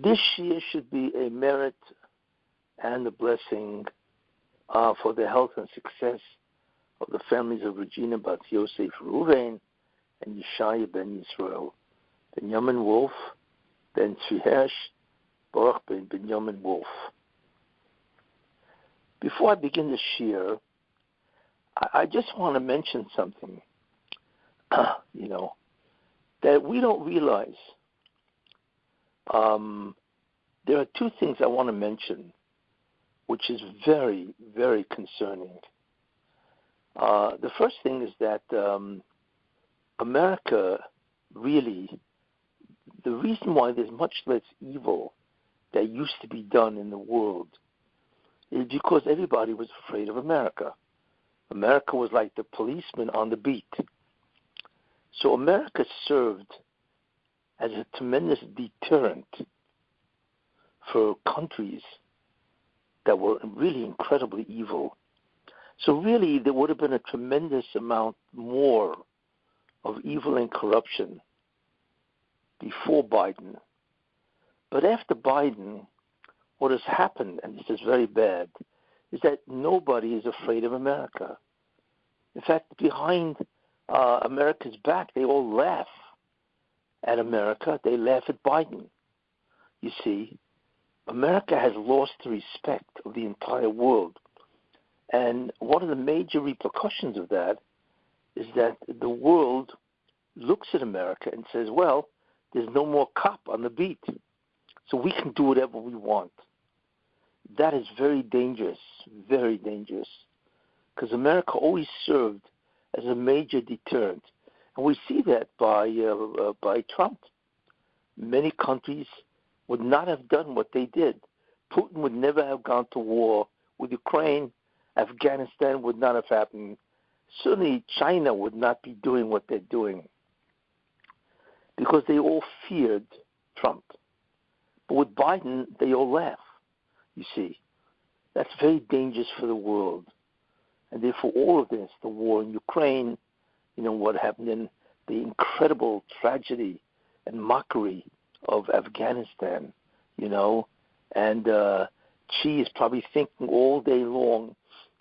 This year should be a merit and a blessing uh, for the health and success of the families of Regina Bat Yosef Ruvain and Yeshaya ben Yisrael, ben Yamin Wolf, Ben Tzvi Baruch ben Benjamin Wolf. Before I begin the shiur, I, I just want to mention something. you know, that we don't realize. Um, there are two things I want to mention, which is very, very concerning. Uh, the first thing is that um, America really, the reason why there's much less evil that used to be done in the world is because everybody was afraid of America. America was like the policeman on the beat. So America served as a tremendous deterrent for countries that were really incredibly evil. So really, there would have been a tremendous amount more of evil and corruption before Biden. But after Biden, what has happened, and this is very bad, is that nobody is afraid of America. In fact, behind uh, America's back, they all laugh at America. They laugh at Biden. You see, America has lost the respect of the entire world. And one of the major repercussions of that is that the world looks at America and says, well, there's no more cop on the beat, so we can do whatever we want. That is very dangerous, very dangerous, because America always served as a major deterrent, we see that by uh, uh, by Trump. Many countries would not have done what they did. Putin would never have gone to war with Ukraine. Afghanistan would not have happened. Certainly, China would not be doing what they're doing because they all feared Trump. But with Biden, they all laugh. You see, that's very dangerous for the world. And therefore, all of this, the war in Ukraine, you know, what happened in the incredible tragedy and mockery of Afghanistan, you know, and uh, Xi is probably thinking all day long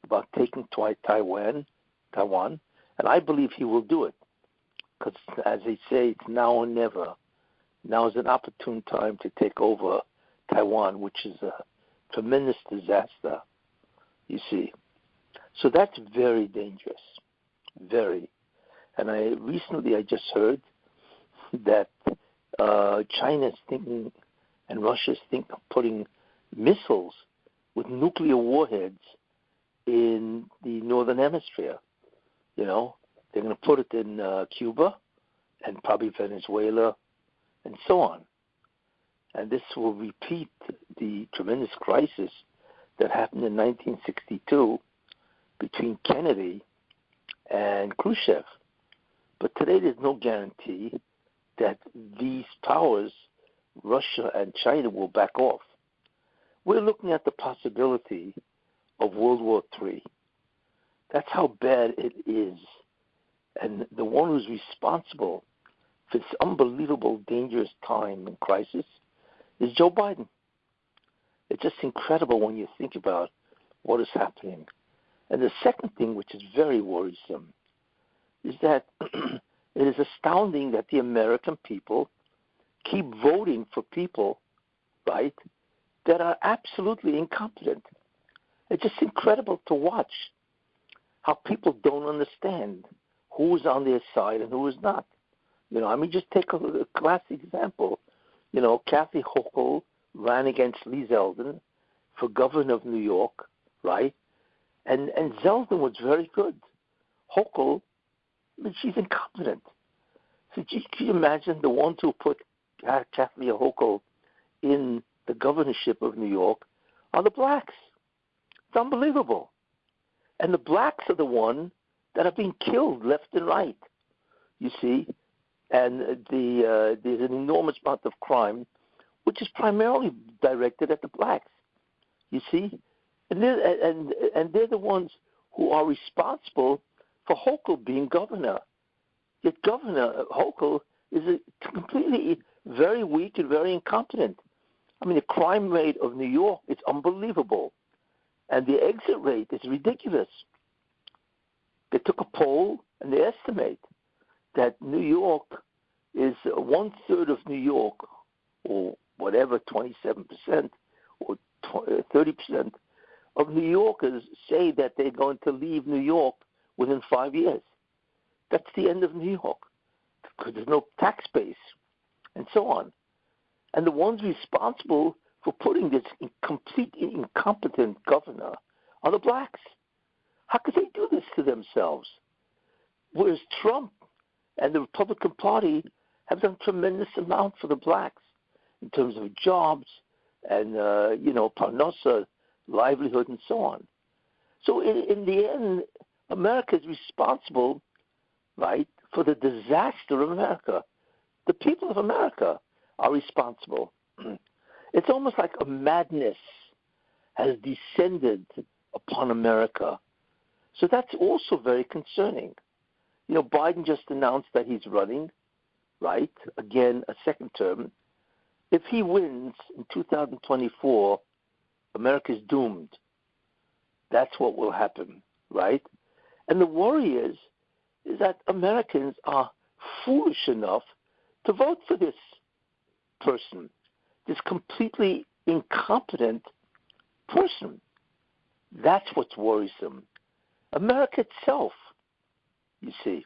about taking Taiwan, Taiwan, and I believe he will do it because, as they say, it's now or never. Now is an opportune time to take over Taiwan, which is a tremendous disaster. You see, so that's very dangerous, very. And I recently I just heard that uh, China is thinking and Russia is thinking of putting missiles with nuclear warheads in the northern hemisphere. You know, they're going to put it in uh, Cuba and probably Venezuela and so on. And this will repeat the tremendous crisis that happened in 1962 between Kennedy and Khrushchev. But today there's no guarantee that these powers, Russia and China, will back off. We're looking at the possibility of World War III. That's how bad it is. And the one who's responsible for this unbelievable, dangerous time and crisis is Joe Biden. It's just incredible when you think about what is happening. And the second thing, which is very worrisome, is that it is astounding that the American people keep voting for people, right, that are absolutely incompetent. It's just incredible to watch how people don't understand who's on their side and who is not. You know, I mean, just take a, a classic example. You know, Kathy Hochul ran against Lee Zeldin for governor of New York, right? And and Zeldin was very good. Hochul, Mean, she's incompetent. So can you imagine the ones who put Kathy Hochul in the governorship of New York are the blacks. It's unbelievable. And the blacks are the one that are being killed left and right. You see, and the uh, there's an enormous amount of crime, which is primarily directed at the blacks. You see, and they're, and and they're the ones who are responsible for Hochul being governor. Yet Governor Hochul is a completely very weak and very incompetent. I mean, the crime rate of New York is unbelievable, and the exit rate is ridiculous. They took a poll and they estimate that New York is one third of New York, or whatever, 27% or 30% uh, of New Yorkers say that they're going to leave New York within five years. That's the end of New York because there's no tax base and so on. And the ones responsible for putting this complete incompetent governor are the blacks. How could they do this to themselves? Whereas Trump and the Republican Party have done tremendous amount for the blacks in terms of jobs and uh, you know parnasa, livelihood, and so on. So in, in the end, America is responsible, right, for the disaster of America. The people of America are responsible. It's almost like a madness has descended upon America. So that's also very concerning. You know, Biden just announced that he's running, right? Again, a second term. If he wins in 2024, America's doomed. That's what will happen, right? And the worry is, is that Americans are foolish enough to vote for this person, this completely incompetent person. That's what's worrisome. America itself, you see.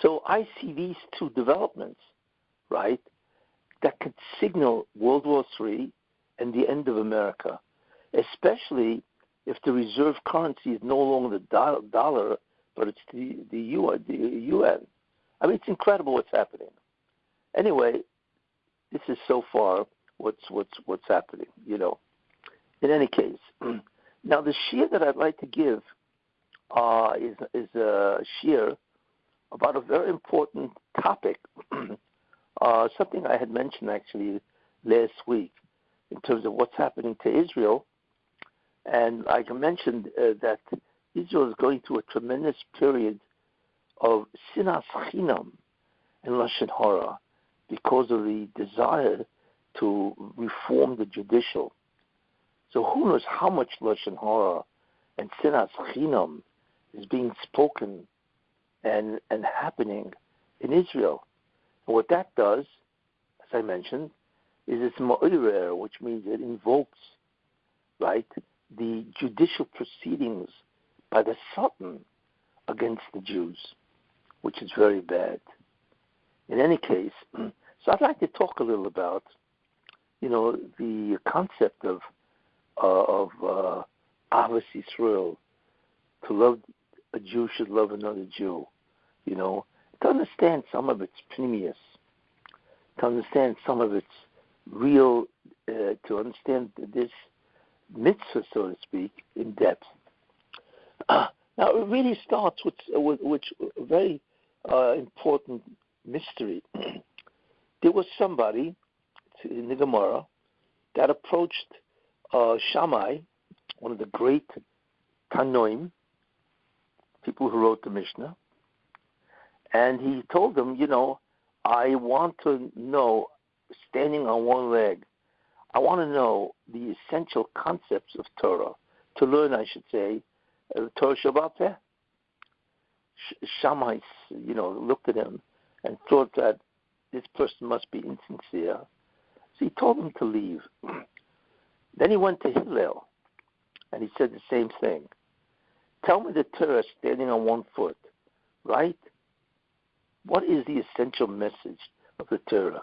So I see these two developments, right, that could signal World War III and the end of America, especially if the reserve currency is no longer the dollar, but it's the, the, yuan, the yuan. I mean, it's incredible what's happening. Anyway, this is so far what's what's what's happening. You know. In any case, now the shiur that I'd like to give uh, is is a shiur about a very important topic, uh, something I had mentioned actually last week in terms of what's happening to Israel, and I mentioned uh, that Israel is going through a tremendous period of sinas chinam and lashon hara because of the desire to reform the judicial. So who knows how much lashon hara and sinas chinam is being spoken and and happening in Israel. And what that does, as I mentioned, is it's ma'irer, which means it invokes, right, the judicial proceedings by the Sultan against the Jews, which is very bad. In any case, so I'd like to talk a little about, you know, the concept of uh, of uh, Ahavas Yisrael, to love a Jew should love another Jew, you know, to understand some of its pnimius, to understand some of its real, uh, to understand this mitzvah, so to speak, in depth. Uh, now, it really starts with, with, with a very uh, important mystery. there was somebody in the Gemara that approached uh, Shammai, one of the great Tanoim, people who wrote the Mishnah, and he told them, you know, I want to know, standing on one leg, I want to know the essential concepts of Torah, to learn, I should say, uh, Torah Shebaal Peh. Shammai, you know, looked at him and thought that this person must be insincere. So he told him to leave. then he went to Hillel, and he said the same thing. Tell me the Torah standing on one foot, right? What is the essential message of the Torah?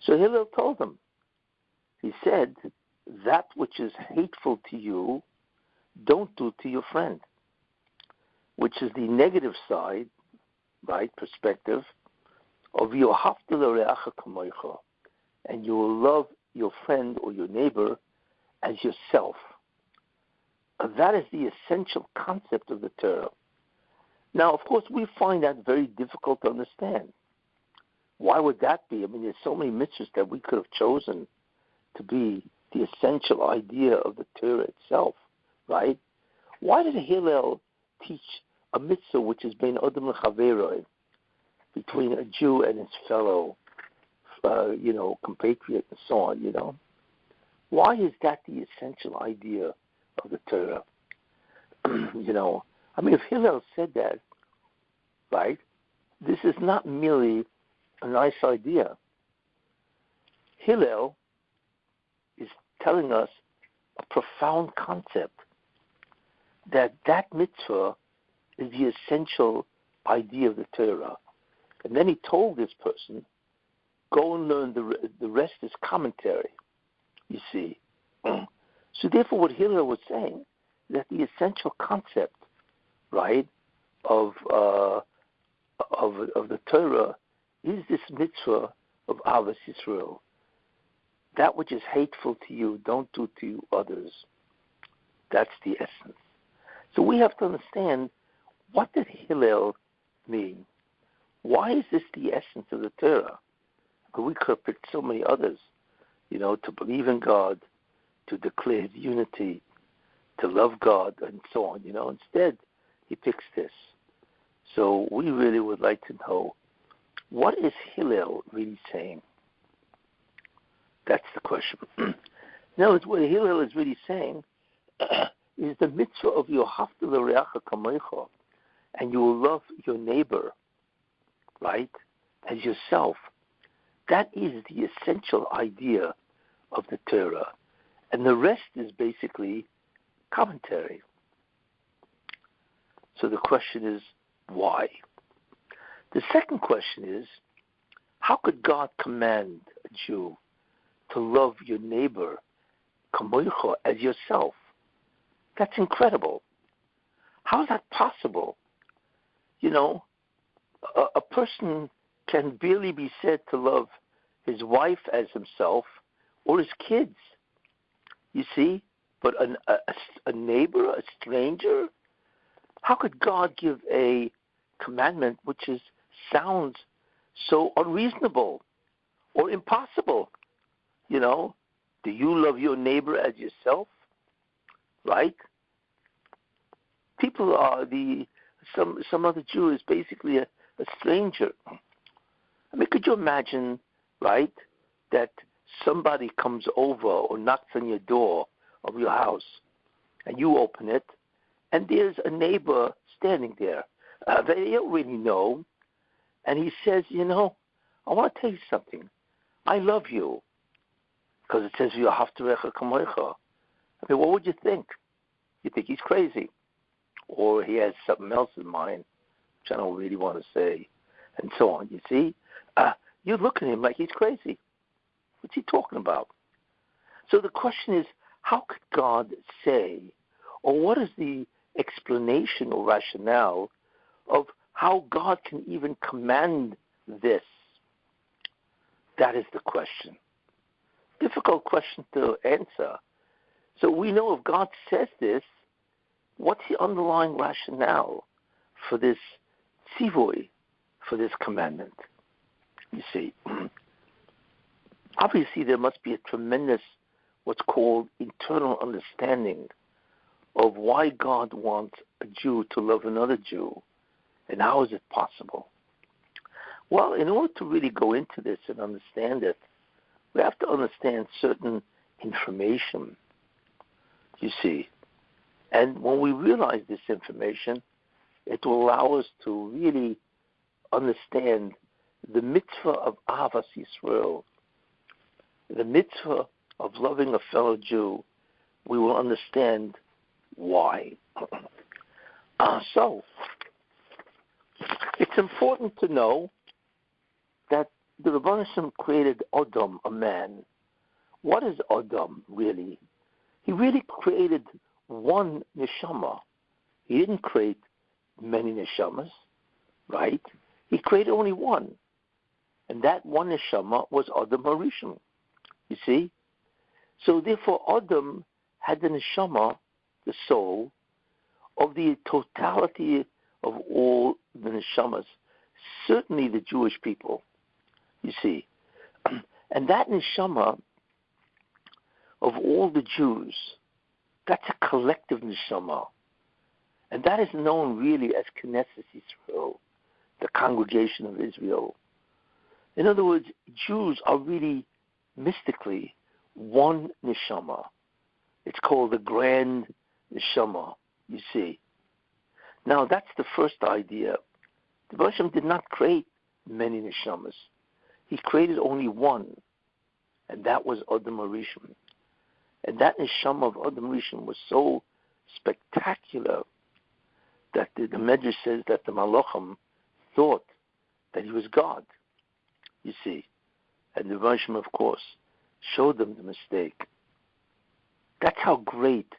So Hillel told him. He said, That which is hateful to you, don't do to your friend, which is the negative side, right, perspective of and you will love your friend or your neighbor as yourself. Uh, that is the essential concept of the Torah. Now, of course, we find that very difficult to understand. Why would that be? I mean, there's so many mitzvahs that we could have chosen to be the essential idea of the Torah itself, right? Why did Hillel teach a mitzvah which has been Adam Chaveroi, between a Jew and his fellow, uh, you know, compatriot and so on, you know? Why is that the essential idea of the Torah? you know, I mean, if Hillel said that, right, this is not merely a nice idea. Hillel is telling us a profound concept that that mitzvah is the essential idea of the Torah. And then he told this person, go and learn the, the rest is commentary, you see. so therefore what Hillel was saying, that the essential concept, right, of, uh, of, of the Torah is this mitzvah of Ahavas Yisrael. That which is hateful to you, don't do to others. That's the essence. So we have to understand what did Hillel mean? Why is this the essence of the Torah? We could pick so many others, you know, to believe in God, to declare His unity, to love God, and so on. You know, instead he picks this. So we really would like to know what is Hillel really saying. That's the question. now, what Hillel is really saying is the mitzvah of your haftal kamecha, and you will love your neighbor, right, as yourself. That is the essential idea of the Torah, and the rest is basically commentary. So the question is, why? The second question is, how could God command a Jew to love your neighbor, as yourself? That's incredible. How is that possible? You know, a, a person can barely be said to love his wife as himself or his kids. You see? But a, a, a neighbor, a stranger, how could God give a commandment which is sounds so unreasonable or impossible? You know, do you love your neighbor as yourself? Right? people are the some some other Jew is basically a, a stranger. I mean, could you imagine, right, that somebody comes over or knocks on your door of your house, and you open it, and there's a neighbor standing there. Uh, they don't really know, and he says, you know, I want to tell you something. I love you, because it says you have to I mean, what would you think? You think he's crazy or he has something else in mind, which I don't really want to say, and so on. You see, uh, you look at him like he's crazy. What's he talking about? So the question is, how could God say, or what is the explanation or rationale of how God can even command this? That is the question. Difficult question to answer. So we know if God says this, what's the underlying rationale for this tzivoy, for this commandment? You see, obviously there must be a tremendous, what's called internal understanding of why God wants a Jew to love another Jew, and how is it possible? Well, in order to really go into this and understand it, we have to understand certain information. You see, and when we realize this information, it will allow us to really understand the mitzvah of Ahavas Yisrael, the mitzvah of loving a fellow Jew. We will understand why. uh, so, it's important to know the Rabbanishim created Adam, a man. What is Adam really? He really created one neshama. He didn't create many neshamas, right? He created only one. And that one neshama was Adam Harishon. You see? So therefore Adam had the neshama, the soul, of the totality of all the neshamas, certainly the Jewish people, you see. And that neshama of all the Jews that's a collective neshama. And that is known really as Knesset Israel, the congregation of Israel. In other words, Jews are really mystically one neshama. It's called the grand neshama, you see. Now, that's the first idea. The Hashem did not create many neshamas. He created only one, and that was Adam Harishon. And that neshama of Adam Rishon was so spectacular that the, the Medrash says that the Malachim thought that he was God. You see, and the Rishon, of course, showed them the mistake. That's how great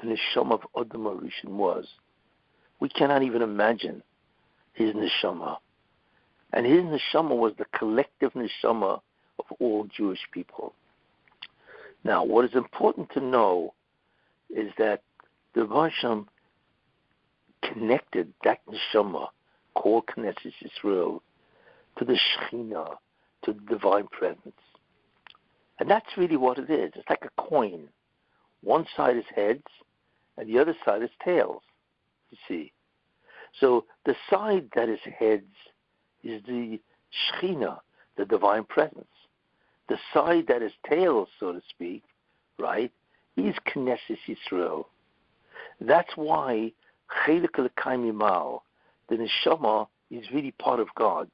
the neshama of Adam Rishon was. We cannot even imagine his neshama. And his neshama was the collective neshama of all Jewish people. Now, what is important to know is that the Hashem connected that neshama called Knesset Israel to the Shekhinah, to the divine presence. And that's really what it is. It's like a coin. One side is heads, and the other side is tails, you see. So the side that is heads is the Shekhinah, the divine presence. The side that is tail, so to speak, right, is Knesset Yisrael. That's why Chelik Mal, the neshama, is really part of God.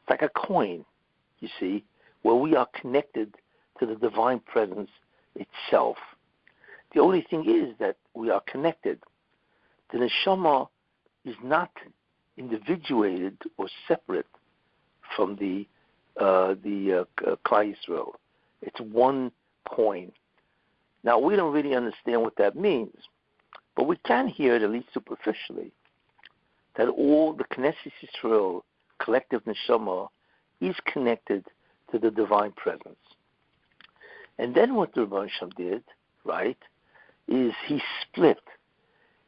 It's like a coin, you see, where we are connected to the divine presence itself. The only thing is that we are connected. The neshama is not individuated or separate from the uh, the uh, Klal It's one coin. Now we don't really understand what that means, but we can hear it at least superficially that all the Knesset Yisrael collective neshama is connected to the divine presence. And then what the Rebbe did, right, is he split.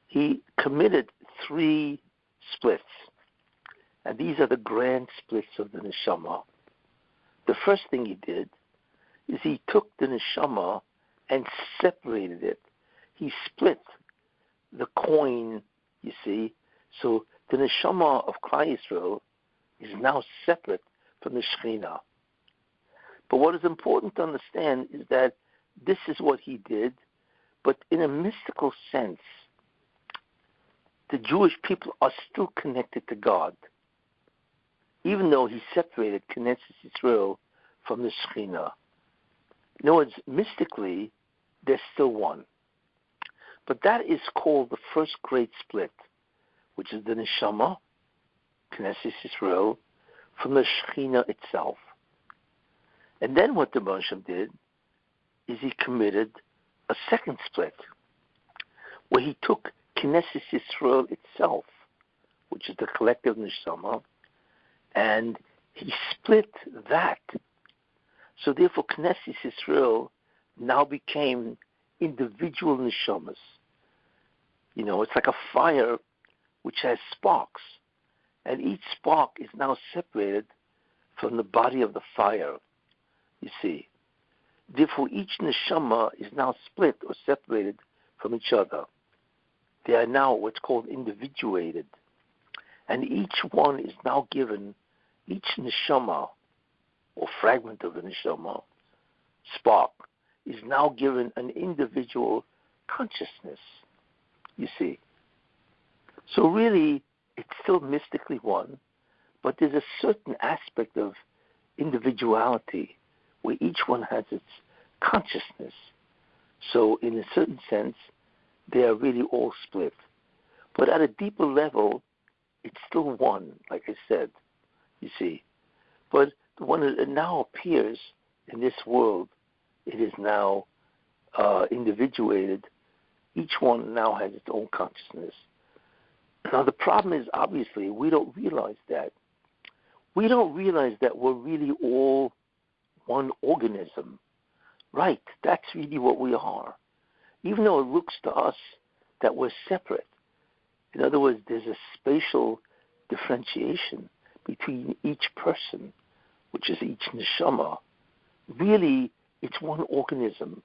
He committed three splits. And these are the grand splits of the neshama. The first thing he did is he took the neshama and separated it. He split the coin, you see. So the neshama of Klal Yisrael is now separate from the Shekhinah. But what is important to understand is that this is what he did, but in a mystical sense, the Jewish people are still connected to God, even though he separated Knesset Israel from the Shekhinah. In other words, mystically, they're still one. But that is called the first great split, which is the Neshama, Knesset Israel, from the Shekhinah itself. And then what the Moshe did is he committed a second split, where he took Knesset Israel itself, which is the collective neshama, and he split that. So therefore, Knesset Israel now became individual neshamas. You know, it's like a fire which has sparks, and each spark is now separated from the body of the fire. You see, therefore each neshama is now split or separated from each other. They are now what's called individuated. And each one is now given, each neshama, or fragment of the neshama, spark, is now given an individual consciousness, you see. So really, it's still mystically one, but there's a certain aspect of individuality where each one has its consciousness. So in a certain sense, they are really all split. But at a deeper level, it's still one, like I said, you see. But the one that now appears in this world, it is now uh, individuated. Each one now has its own consciousness. Now, the problem is obviously we don't realize that. We don't realize that we're really all one organism. Right, that's really what we are even though it looks to us that we're separate. In other words, there's a spatial differentiation between each person, which is each neshama. Really, it's one organism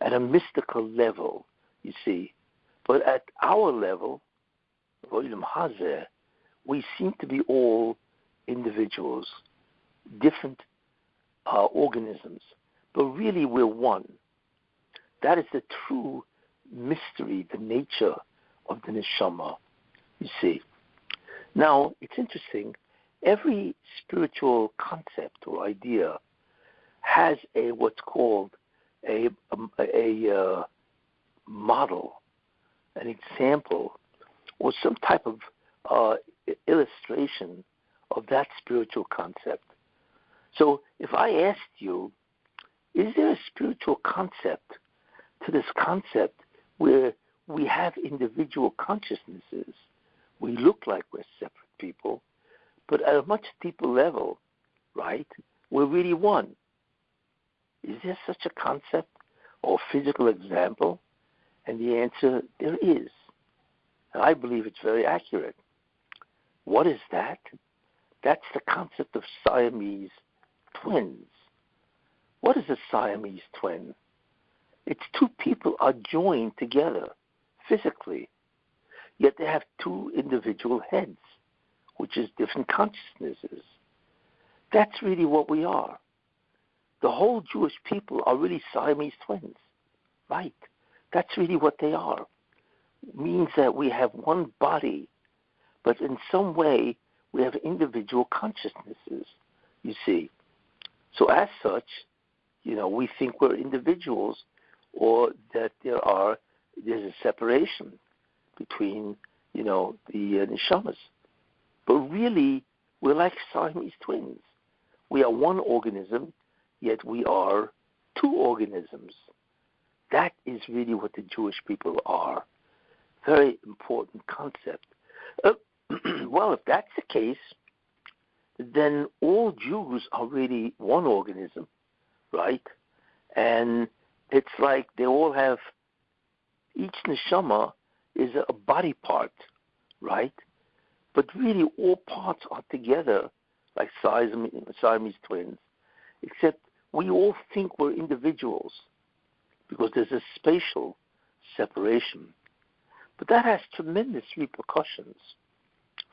at a mystical level, you see. But at our level, we seem to be all individuals, different uh, organisms. but really we're one. That is the true mystery, the nature of the neshama. You see. Now it's interesting. Every spiritual concept or idea has a what's called a a, a uh, model, an example, or some type of uh, illustration of that spiritual concept. So if I asked you, is there a spiritual concept to this concept where we have individual consciousnesses? We look like we're separate people, but at a much deeper level, right? We're really one. Is there such a concept or physical example? And the answer, there is. And I believe it's very accurate. What is that? That's the concept of Siamese twins. What is a Siamese twin? It's two people are joined together physically, yet they have two individual heads, which is different consciousnesses. That's really what we are. The whole Jewish people are really Siamese twins, right? That's really what they are. It means that we have one body, but in some way we have individual consciousnesses, you see. So as such, you know, we think we're individuals or that there are there's a separation between, you know, the uh, neshamas. But really, we're like Siamese twins. We are one organism, yet we are two organisms. That is really what the Jewish people are. Very important concept. Uh, well, if that's the case, then all Jews are really one organism, right? And it's like they all have each neshama is a body part, right? But really, all parts are together like Siamese, Siamese twins, except we all think we're individuals because there's a spatial separation. But that has tremendous repercussions.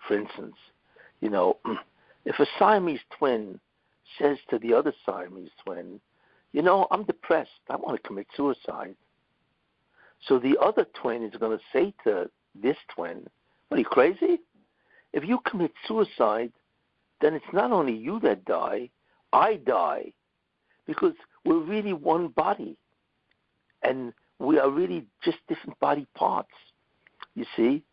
For instance, you know, if a Siamese twin says to the other Siamese twin, you know, I'm depressed, I want to commit suicide. So the other twin is going to say to this twin, What are you crazy? If you commit suicide, then it's not only you that die, I die. Because we're really one body. And we are really just different body parts. You see?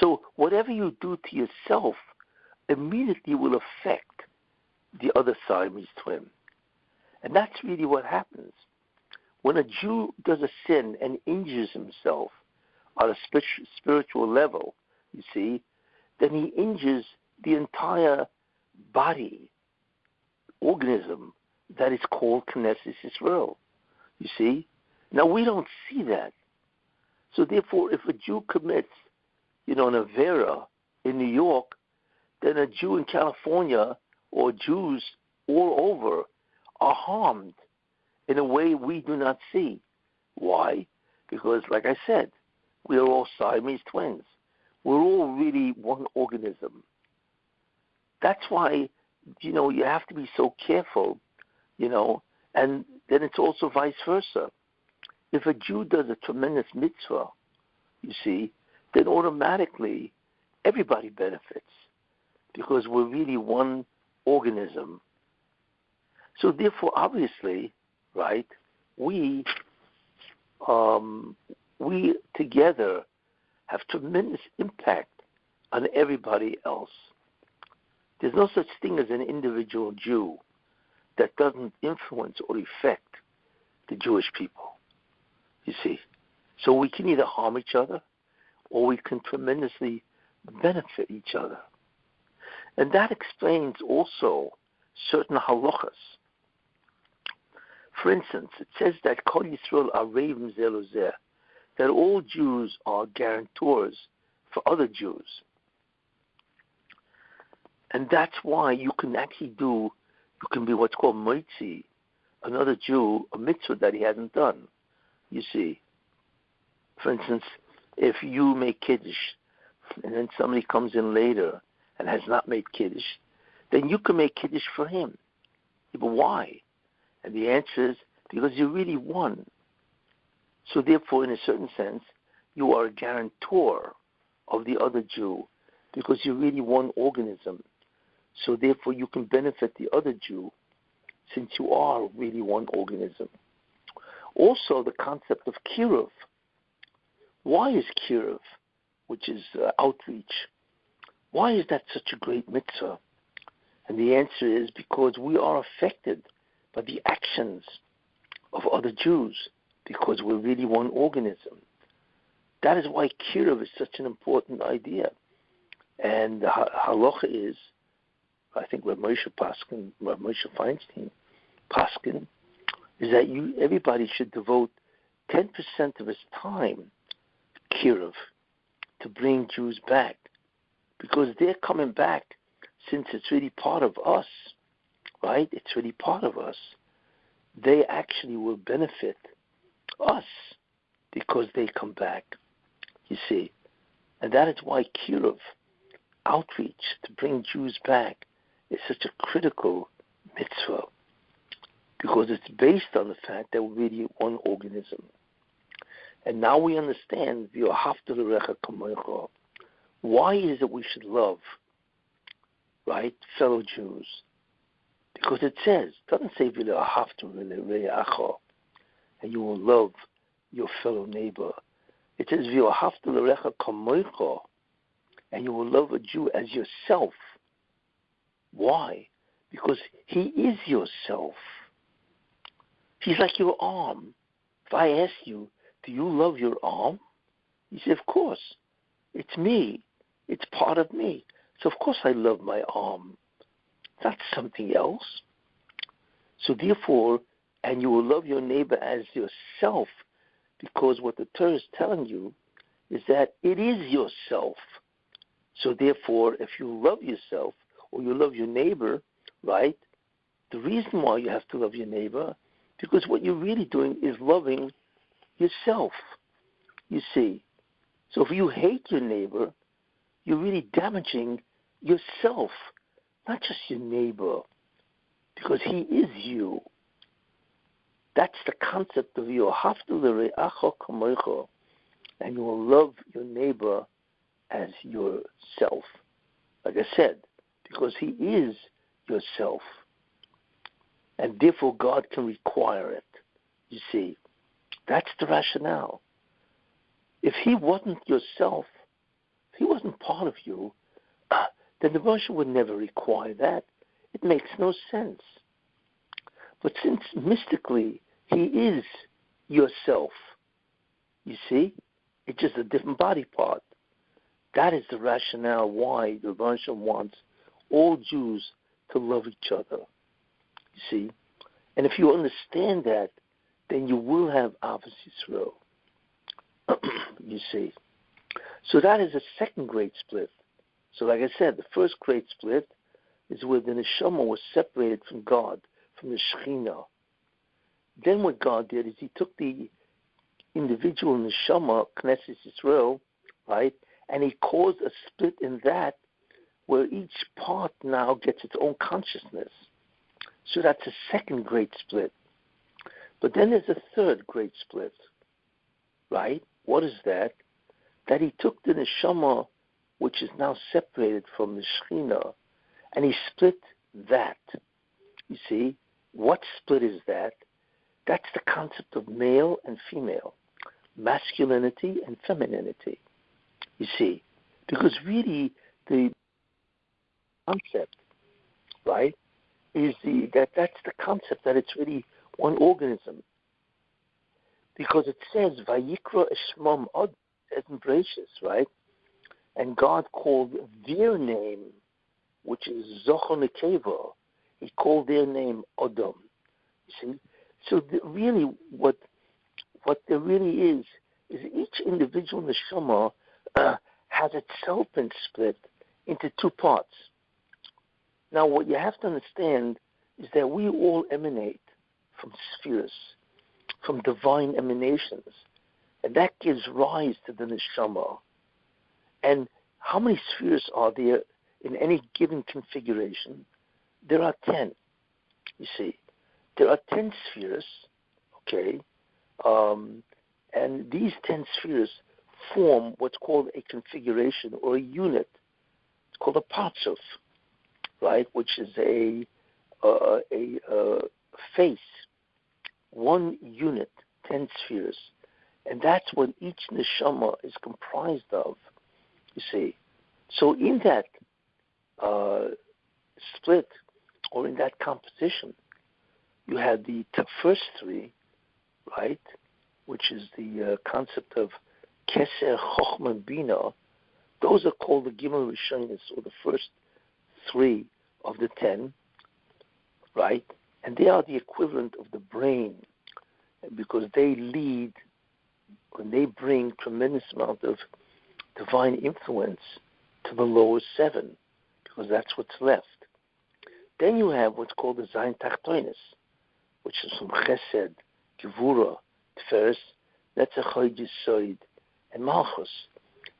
So whatever you do to yourself immediately will affect the other Siamese twin. And that's really what happens. When a Jew does a sin and injures himself on a spiritual level, you see, then he injures the entire body, organism that is called Knesset Israel. You see? Now we don't see that. So therefore, if a Jew commits, you know, an Avera in New York, then a Jew in California or Jews all over are harmed in a way we do not see. Why? Because, like I said, we are all Siamese twins. We're all really one organism. That's why, you know, you have to be so careful, you know, and then it's also vice versa. If a Jew does a tremendous mitzvah, you see, then automatically everybody benefits because we're really one organism. So therefore, obviously, right, we um, we together have tremendous impact on everybody else. There's no such thing as an individual Jew that doesn't influence or affect the Jewish people. You see, so we can either harm each other, or we can tremendously benefit each other. And that explains also certain halachas. For instance, it says that Kol Yisrael areivim zeh lazeh, that all Jews are guarantors for other Jews. And that's why you can actually do, you can be what's called moitzi, another Jew, a mitzvah that he hasn't done. You see, for instance, if you make kiddush, and then somebody comes in later and has not made kiddush, then you can make kiddush for him. But why? And the answer is because you're really one. So therefore, in a certain sense, you are a guarantor of the other Jew because you're really one organism. So therefore, you can benefit the other Jew since you are really one organism. Also, the concept of kiruv. Why is kiruv, which is uh, outreach, why is that such a great mitzvah? And the answer is because we are affected by the actions of other Jews because we're really one organism. That is why kiruv is such an important idea. And the halacha is, I think Rav Moshe Paskin, Rav Moshe Feinstein, Paskin, is that you everybody should devote 10% of his time, to kiruv, to bring Jews back, because they're coming back since it's really part of us, right? It's really part of us. They actually will benefit us because they come back. You see, and that is why kiruv, outreach to bring Jews back, is such a critical mitzvah because it's based on the fact that we're really one organism. And now we understand why is it we should love, right, fellow Jews? Because it says, it doesn't say and you will love your fellow neighbor. It says and you will love a Jew as yourself. Why? Because he is yourself. He's like your arm. If I ask you, do you love your arm? You say, of course. It's me. It's part of me. So of course I love my arm. That's something else. So therefore, and you will love your neighbor as yourself, because what the Torah is telling you is that it is yourself. So therefore, if you love yourself or you love your neighbor, right? The reason why you have to love your neighbor because what you're really doing is loving yourself, you see. So if you hate your neighbor, you're really damaging yourself, not just your neighbor, because he is you. That's the concept of you. And you will love your neighbor as yourself. Like I said, because he is yourself and therefore God can require it. You see, that's the rationale. If He wasn't yourself, if He wasn't part of you, then the Moshe would never require that. It makes no sense. But since mystically He is yourself, you see, it's just a different body part. That is the rationale why the Moshe wants all Jews to love each other. You see? And if you understand that, then you will have Ahavas Yisrael. you see? So that is a second great split. So like I said, the first great split is where the neshama was separated from God, from the Shekhinah. Then what God did is he took the individual neshama, Knesset Israel, right, and he caused a split in that where each part now gets its own consciousness. So that's a second great split. But then there's a third great split, right? What is that? That he took the neshama, which is now separated from the shechina, and he split that. You see, what split is that? That's the concept of male and female, masculinity and femininity. You see, because really the concept, right, is the that that's the concept that it's really one organism. Because it says Vayikra Eshmam Od embraces, right? And God called their name, which is Zochon He called their name Odom. You see? So the, really what what there really is is each individual neshama uh, has itself been split into two parts. Now, what you have to understand is that we all emanate from spheres, from divine emanations, and that gives rise to the neshama. And how many spheres are there in any given configuration? There are ten. You see, there are 10 spheres, okay, um, and these 10 spheres form what's called a configuration or a unit. It's called a partzuf, right, which is a, uh, a, a face, one unit, 10 spheres. And that's what each neshama is comprised of, you see. So in that uh, split, or in that composition, you have the first three, right, which is the uh, concept of Keser, Chochma, Bina. Those are called the Gimel Rishonis, or the first three of the ten, right? And they are the equivalent of the brain because they lead and they bring tremendous amount of divine influence to the lower seven, because that's what's left. Then you have what's called the Zayin Tachtonis, which is from Chesed, Gevura, Tiferes, Netzach Yisoid, and Malchus.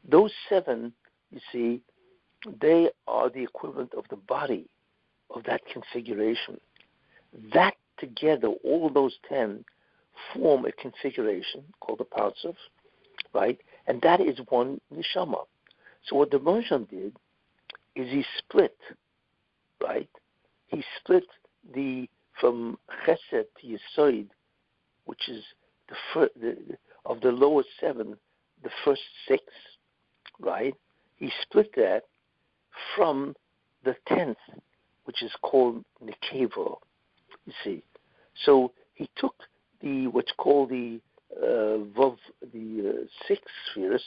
Those seven, you see, they are the equivalent of the body of that configuration. That together, all those ten, form a configuration called the Partzuf, right? And that is one neshama. So what the Moshe did is he split, right? He split the from Chesed to Yisoid, which is the, first, the of the lower seven, the first six, right? He split that from the tenth, which is called Nekevo. You see, so he took the what's called the uh, Vav, the uh, six spheres,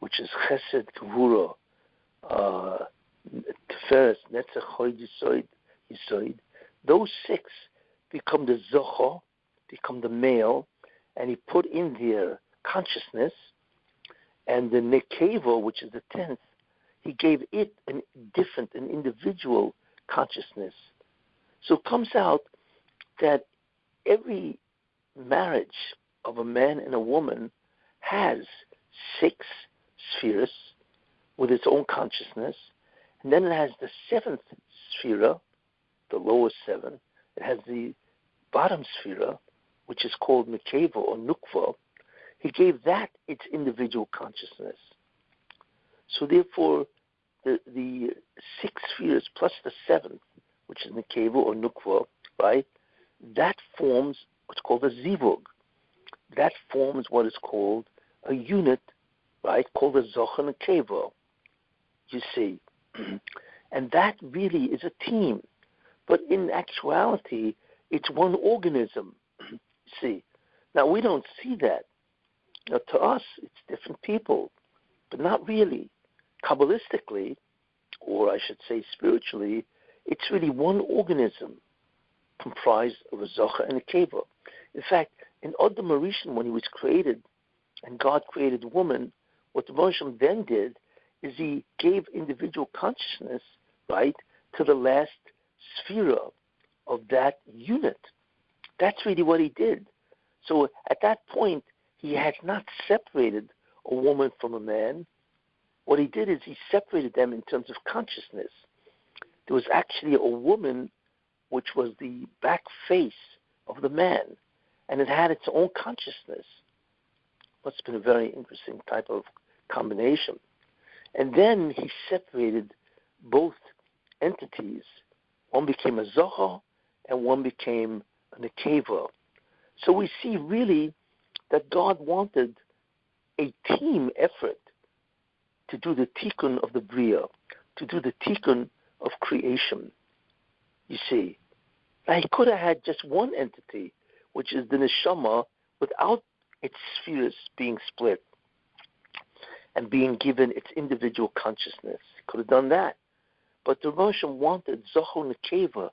which is Chesed, Gevura, uh, Tiferes, Netzach, Hoid, Yisoid, Yisoid. Those six become the Zocho, become the male, and he put in their consciousness, and the Nekeva, which is the tenth, he gave it a different, an individual consciousness. So it comes out that every marriage of a man and a woman has six spheres with its own consciousness, and then it has the seventh sphere, the lowest seven. It has the bottom sphere, which is called Nekeva or Nukva. He gave that its individual consciousness. So therefore, the, the six spheres plus the seventh, which is Nekeva or Nukva, right, that forms what's called a zivug. That forms what is called a unit, right, called a zochen keva. You see, and that really is a team, but in actuality, it's one organism. see, now we don't see that. Now, to us, it's different people, but not really. Kabbalistically, or I should say spiritually, it's really one organism comprised of a zocha and a keva. In fact, in Adam Harishon, when he was created, and God created woman, what the Moshe then did is he gave individual consciousness, right, to the last sphere of that unit. That's really what he did. So at that point, he had not separated a woman from a man. What he did is he separated them in terms of consciousness. There was actually a woman which was the back face of the man and it had its own consciousness. Have been a very interesting type of combination. And then he separated both entities. One became a Zohar and one became a Nekeva. So we see really that God wanted a team effort to do the tikkun of the Bria, to do the tikkun of creation. You see, he could have had just one entity, which is the neshama, without its spheres being split and being given its individual consciousness. He could have done that. But the Moshe wanted Zoho Nekeva,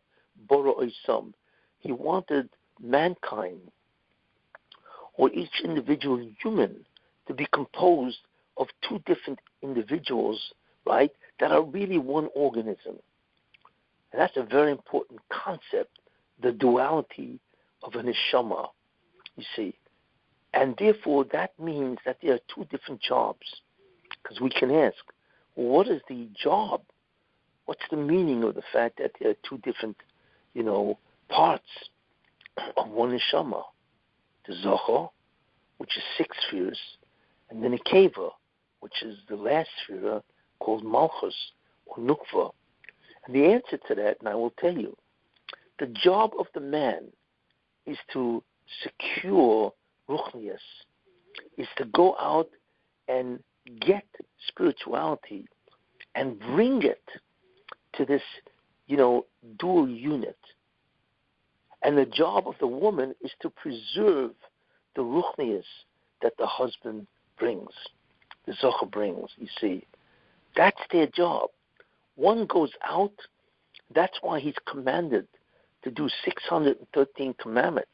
Boro Oisam. He wanted mankind, or each individual human, to be composed of two different individuals, right, that are really one organism. And that's a very important concept, the duality of a neshama, you see. And therefore, that means that there are two different jobs. Because we can ask, what is the job? What's the meaning of the fact that there are two different, you know, parts? of one neshama, the Zohar, which is six spheres, and then a Keva, which is the last sphere called Malchus or Nukva. And the answer to that, and I will tell you, the job of the man is to secure Ruchnius, is to go out and get spirituality and bring it to this, you know, dual unit. And the job of the woman is to preserve the ruchnius that the husband brings, the zocher brings, you see. That's their job. One goes out, that's why he's commanded to do 613 commandments.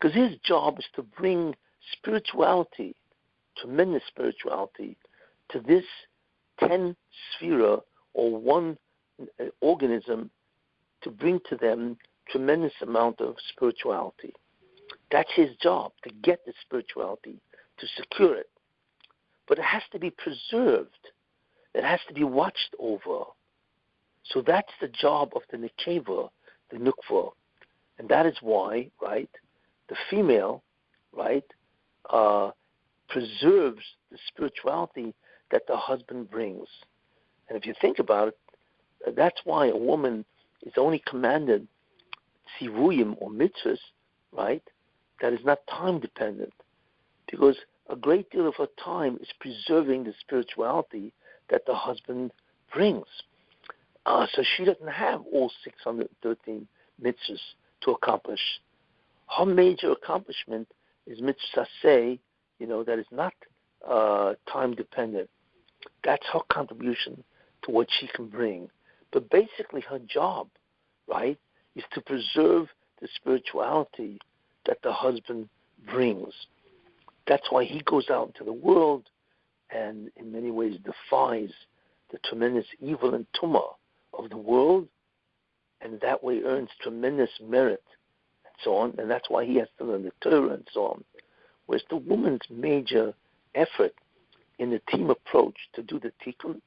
Because his job is to bring spirituality, tremendous spirituality, to this 10 sphere or one uh, organism to bring to them tremendous amount of spirituality. That's his job, to get the spirituality, to secure it. But it has to be preserved. It has to be watched over. So that's the job of the Nekeva, the Nukva. And that is why, right, the female, right, uh, preserves the spirituality that the husband brings. And if you think about it, that's why a woman is only commanded tzivuyim or mitzvahs, right, that is not time dependent. Because a great deal of her time is preserving the spirituality that the husband brings. Uh, so she doesn't have all 613 mitzvahs to accomplish. Her major accomplishment is mitzvah say, you know, that is not uh, time dependent. That's her contribution to what she can bring. But basically, her job, right, is to preserve the spirituality that the husband brings. That's why he goes out into the world and, in many ways, defies the tremendous evil and tumah of the world, and that way earns tremendous merit and so on. And that's why he has to learn the Torah and so on. Whereas the woman's major effort in the team approach to do the tikkun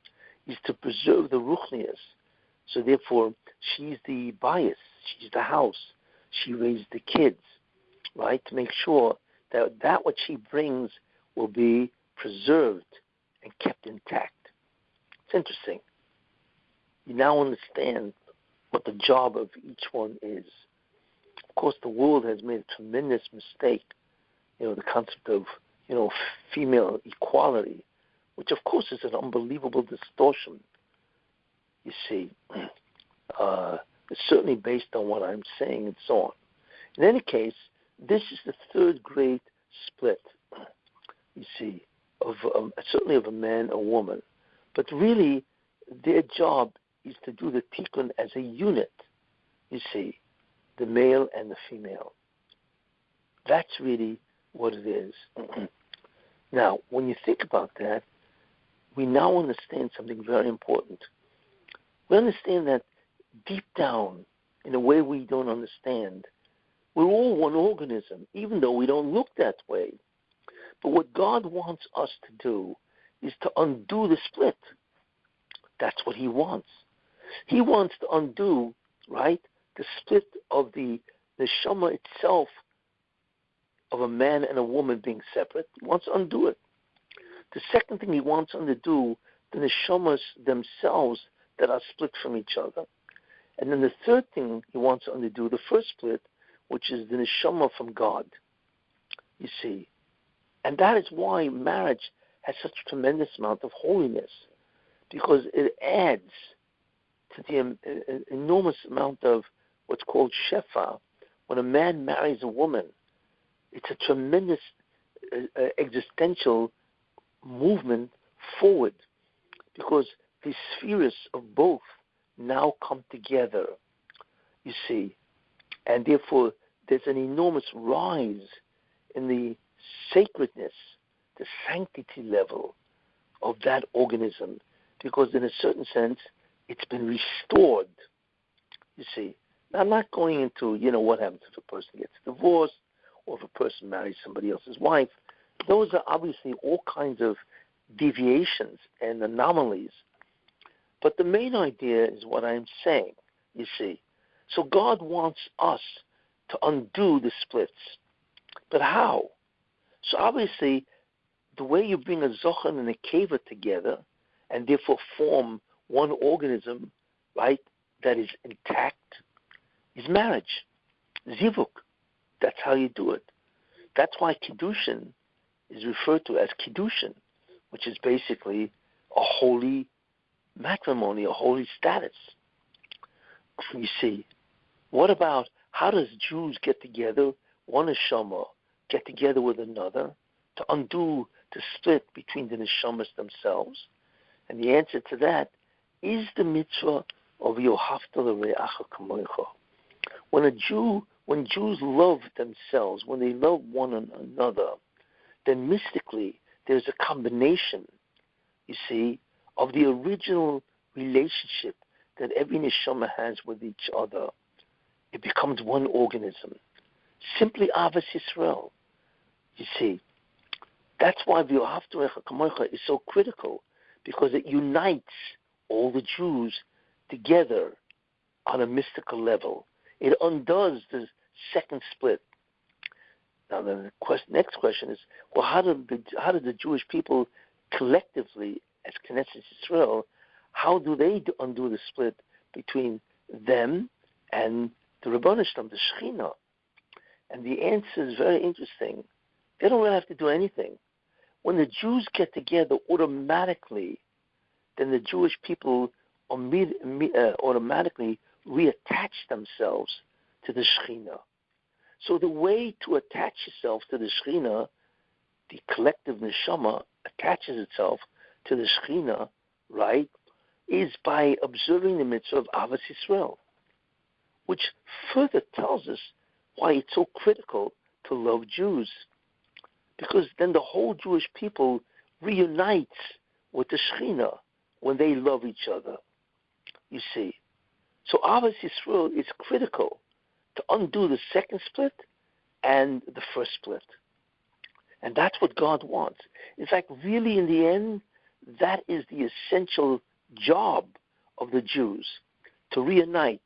is to preserve the ruchnias. So therefore, she's the bias, she's the house, she raised the kids, right? To make sure that that what she brings will be preserved and kept intact. It's interesting. You now understand what the job of each one is. Of course, the world has made a tremendous mistake. You know, the concept of you know female equality which of course is an unbelievable distortion. You see, uh, it's certainly based on what I'm saying and so on. In any case, this is the third great split. You see, of um, certainly of a man or woman, but really, their job is to do the tikkun as a unit. You see, the male and the female. That's really what it is. now, when you think about that, we now understand something very important. We understand that deep down, in a way we don't understand, we're all one organism, even though we don't look that way. But what God wants us to do is to undo the split. That's what He wants. He wants to undo, right, the split of the neshama itself of a man and a woman being separate. He wants to undo it. The second thing he wants to do, the neshamas themselves that are split from each other. And then the third thing he wants to undo, the first split, which is the neshama from God. You see. And that is why marriage has such a tremendous amount of holiness, because it adds to the enormous amount of what's called shefa. When a man marries a woman, it's a tremendous existential movement forward because the spheres of both now come together, you see, and therefore there's an enormous rise in the sacredness, the sanctity level of that organism because, in a certain sense, it's been restored. You see, I'm not going into you know what happens if a person gets divorced or if a person marries somebody else's wife those are obviously all kinds of deviations and anomalies. But the main idea is what I'm saying, you see. So God wants us to undo the splits. But how? So obviously, the way you bring a Zochan and a Keva together and therefore form one organism, right, that is intact, is marriage. Zivuk. That's how you do it. That's why Kiddushin is referred to as Kiddushin, which is basically a holy matrimony, a holy status. You see, what about how does Jews get together, one neshama, get together with another to undo the split between the neshamas themselves? And the answer to that is the mitzvah of Yohavta L'Re'acha Kamoicha. When a Jew, when Jews love themselves, when they love one another, then mystically there's a combination, you see, of the original relationship that every neshama has with each other. It becomes one organism. Simply Ahavas Yisrael. You see, that's why V'yohavtu is so critical, because it unites all the Jews together on a mystical level. It undoes the second split. Now, the next question is, well, how did the, how did the Jewish people collectively, as Knesset Israel, how do they undo the split between them and the Ribono Shel Olam, the Shekhinah? And the answer is very interesting. They don't really have to do anything. When the Jews get together, automatically, then the Jewish people uh, automatically reattach themselves to the Shekhinah. So the way to attach yourself to the Shekhinah, the collective neshama attaches itself to the Shekhinah, right, is by observing the mitzvah of Ahavas Yisrael, which further tells us why it's so critical to love Jews. Because then the whole Jewish people reunites with the Shekhinah when they love each other. You see. So Ahavas Yisrael is critical to undo the second split and the first split. And that's what God wants. In fact, really, in the end, that is the essential job of the Jews to reunite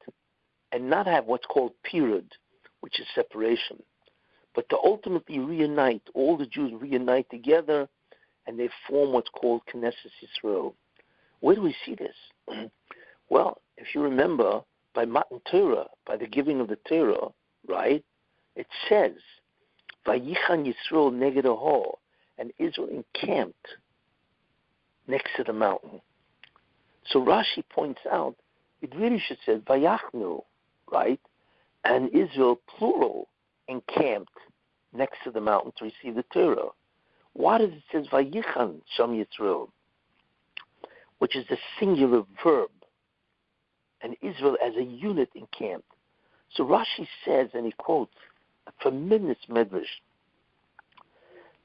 and not have what's called period, which is separation, but to ultimately reunite. All the Jews reunite together and they form what's called Knesset Yisrael. Where do we see this? well, if you remember, by Matan Torah, by the giving of the Torah, right? It says, Vayichan Yisrael neged and Israel encamped next to the mountain. So Rashi points out, it really should say Vayachnu, right? And Israel, plural, encamped next to the mountain to receive the Torah. Why does it say Vayichan Sham Yisrael? Which is the singular verb and Israel as a unit encamped. So Rashi says, and he quotes a tremendous medrash,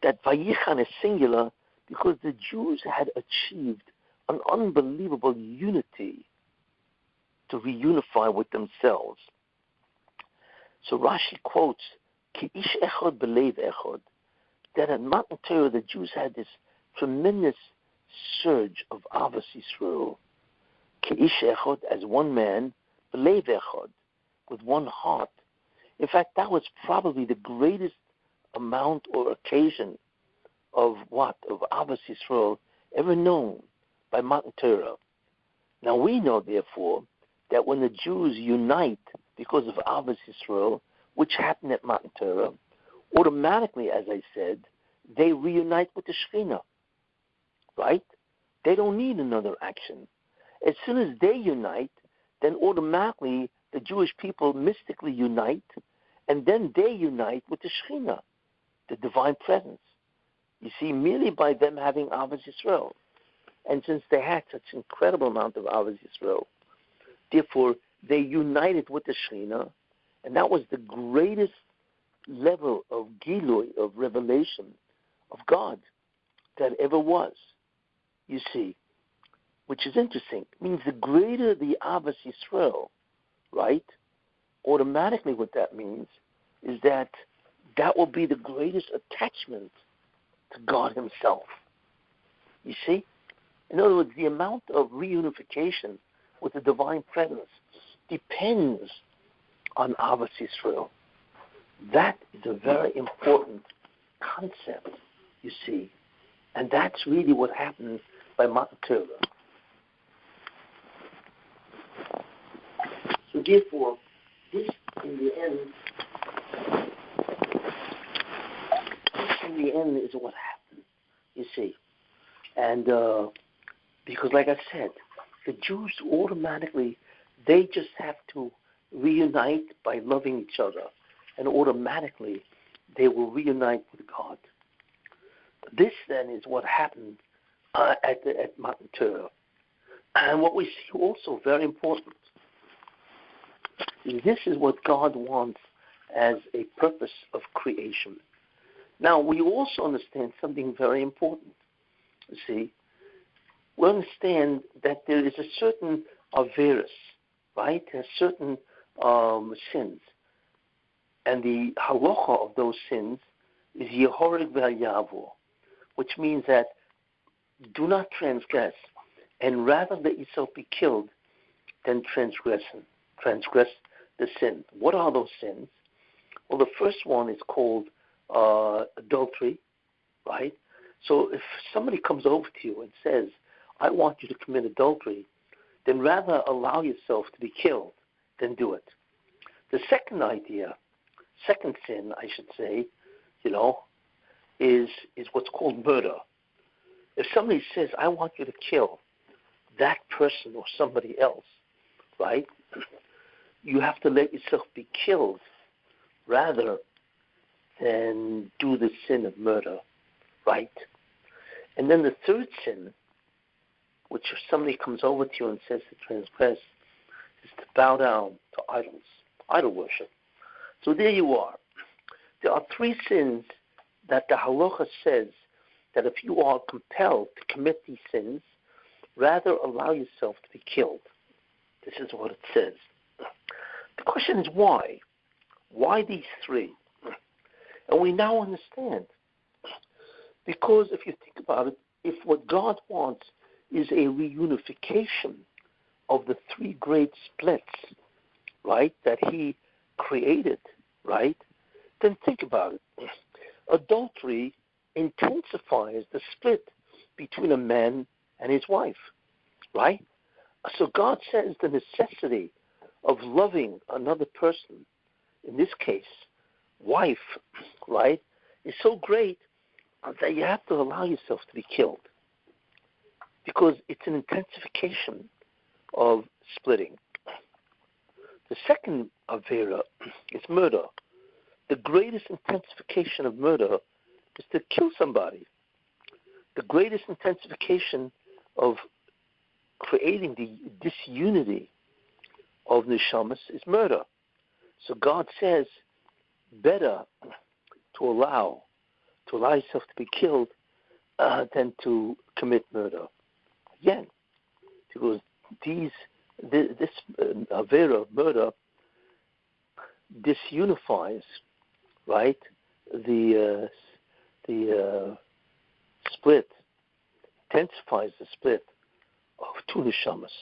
that Vayichan is singular because the Jews had achieved an unbelievable unity to reunify with themselves. So Rashi quotes, Ki ish echod belev echod, that at Matan Torah the Jews had this tremendous surge of Ahavas Yisrael, Ke'ish echod, as one man, belev echod, with one heart. In fact, that was probably the greatest amount or occasion of what? Of Ahavas Yisrael ever known by Matan Torah. Now we know, therefore, that when the Jews unite because of Ahavas Yisrael, which happened at Matan Torah, automatically, as I said, they reunite with the Shekhinah. Right? They don't need another action. As soon as they unite, then automatically the Jewish people mystically unite, and then they unite with the Shekhinah, the divine presence. You see, merely by them having Ahavas Yisrael. And since they had such incredible amount of Ahavas Yisrael, therefore they united with the Shekhinah, and that was the greatest level of Gilui, of revelation of God that ever was. You see, which is interesting. Means the greater the Ahavas Yisrael, right? Automatically, what that means is that that will be the greatest attachment to God Himself. You see? In other words, the amount of reunification with the divine presence depends on Ahavas Yisrael. That is a very important concept, you see. And that's really what happened by Matan Torah. So therefore, this in the end, in the end is what happened, you see. And uh, because, like I said, the Jews automatically, they just have to reunite by loving each other, and automatically they will reunite with God. This then is what happened uh, at the, at. And what we see also very important this is what God wants as a purpose of creation. Now we also understand something very important. You see, we understand that there is a certain averus, right? There's certain um, sins. And the halacha of those sins is Yehorig Yavor, which means that do not transgress, and rather let yourself be killed than transgress, transgress the sin. What are those sins? Well, the first one is called uh, adultery, right? So if somebody comes over to you and says, I want you to commit adultery, then rather allow yourself to be killed than do it. The second idea, second sin, I should say, you know, is is what's called murder. If somebody says, "I want you to kill that person or somebody else," right? You have to let yourself be killed rather than do the sin of murder, right? And then the third sin, which if somebody comes over to you and says to transgress, is to bow down to idols idol worship. So there you are. There are three sins that the halacha says that if you are compelled to commit these sins, rather allow yourself to be killed. This is what it says. The question is why? Why these three? And we now understand. Because if you think about it, if what God wants is a reunification of the three great splits right, that he created, right, then think about it. Adultery intensifies the split between a man and his wife, right? So God says the necessity of loving another person, in this case, wife, right, is so great that you have to allow yourself to be killed because it's an intensification of splitting. The second Avera is murder. The greatest intensification of murder is to kill somebody. The greatest intensification of creating the disunity of neshamas is murder. So God says, better to allow to allow yourself to be killed uh, than to commit murder. Again, because these this uh, Avera of murder disunifies, right, the uh, the uh, split, intensifies the split of two neshamas.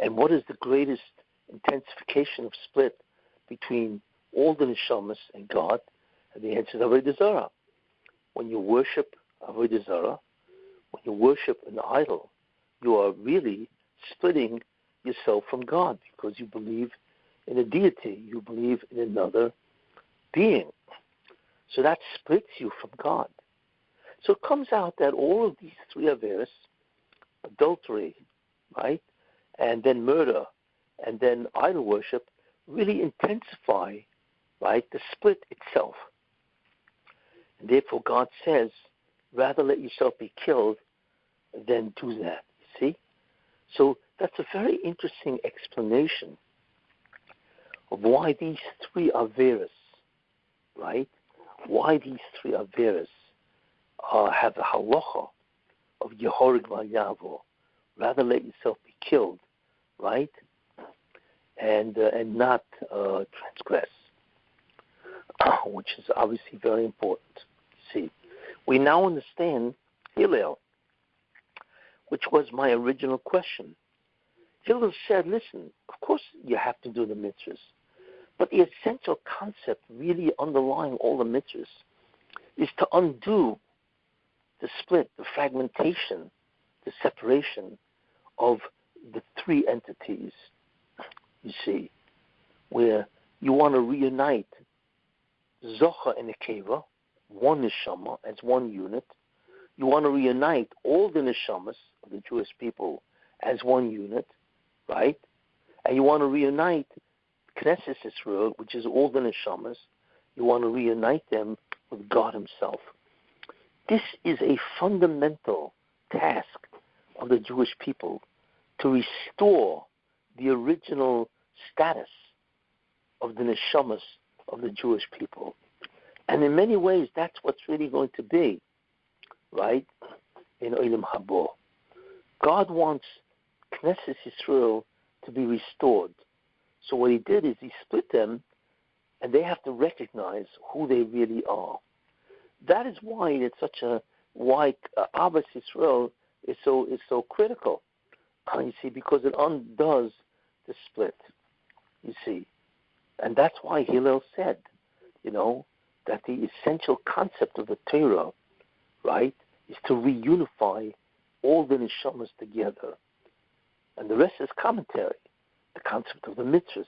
And what is the greatest intensification of split between all the neshamas and God? And the answer is Avodah Zarah. When you worship Avodah Zarah, when you worship an idol, you are really splitting yourself from God because you believe in a deity, you believe in another being. So that splits you from God. So it comes out that all of these three averas, adultery, right, and then murder, and then idol worship, really intensify, right, the split itself. And therefore, God says, rather let yourself be killed than do that. See? So that's a very interesting explanation of why these three Averas, right? Why these three Averas uh, have the halacha of Yehorig Yavo. Rather let yourself be killed, right? And, uh, and not uh, transgress, which is obviously very important. See, we now understand Hillel, which was my original question Hillel said, listen, of course you have to do the mitzvahs, But the essential concept, really underlying all the mitzvahs, is to undo the split, the fragmentation, the separation of the three entities, you see, where you want to reunite Zocha and Nekeva, one neshama as one unit. You want to reunite all the neshamas of the Jewish people as one unit, right? And you want to reunite Knesset Israel, which is all the neshamas. You want to reunite them with God Himself. This is a fundamental task of the Jewish people to restore the original status of the neshamas of the Jewish people. And in many ways, that's what's really going to be, right, in Olam Habo. God wants Knesset Israel to be restored. So what he did is he split them, and they have to recognize who they really are. That is why it's such a why uh, Israel is so is so critical. Uh, you see, because it undoes the split. You see, and that's why Hillel said, you know, that the essential concept of the Torah, right, is to reunify all the neshamas together. And the rest is commentary. The concept of the mitzvahs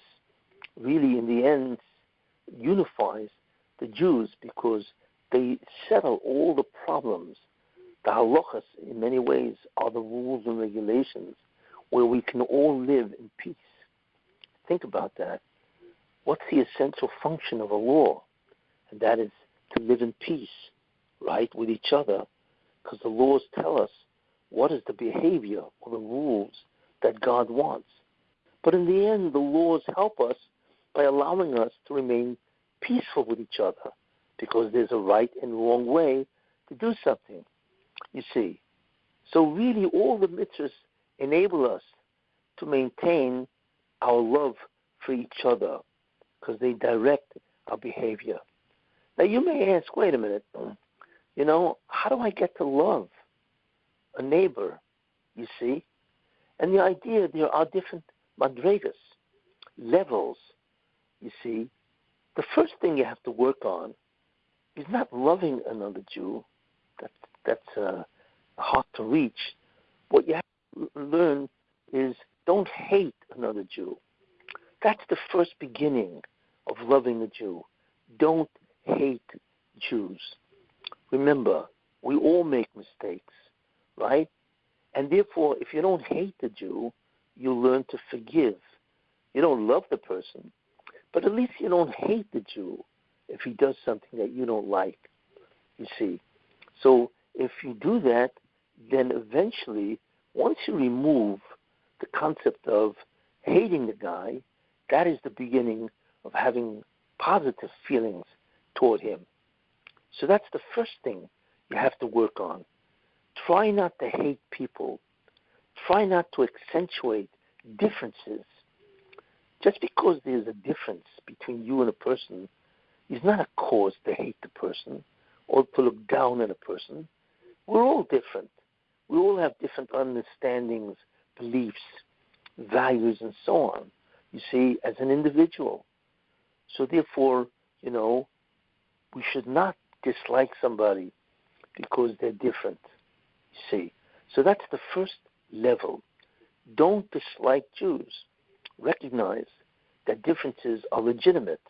really, in the end, unifies the Jews because they settle all the problems. The halachas, in many ways, are the rules and regulations where we can all live in peace. Think about that. What's the essential function of a law? and that is to live in peace, right, with each other, because the laws tell us what is the behavior or the rules that God wants. But in the end, the laws help us by allowing us to remain peaceful with each other, because there's a right and wrong way to do something. You see, so really, all the mitzvahs enable us to maintain our love for each other, because they direct our behavior. Now you may ask, wait a minute, you know, how do I get to love a neighbor? You see, and the idea there are different madregas, levels. You see, the first thing you have to work on is not loving another Jew. That's that's uh, hard to reach. What you have to learn is don't hate another Jew. That's the first beginning of loving a Jew. Don't hate Jews. Remember, we all make mistakes, right? And therefore, if you don't hate the Jew, you learn to forgive. You don't love the person, but at least you don't hate the Jew if he does something that you don't like. You see. So if you do that, then eventually, once you remove the concept of hating the guy, that is the beginning of having positive feelings toward him. So that's the first thing you have to work on. Try not to hate people. Try not to accentuate differences. Just because there's a difference between you and a person is not a cause to hate the person or to look down on a person. We're all different. We all have different understandings, beliefs, values, and so on, you see, as an individual. So therefore, you know, we should not dislike somebody because they're different. You see. So that's the first level. Don't dislike Jews. Recognize that differences are legitimate,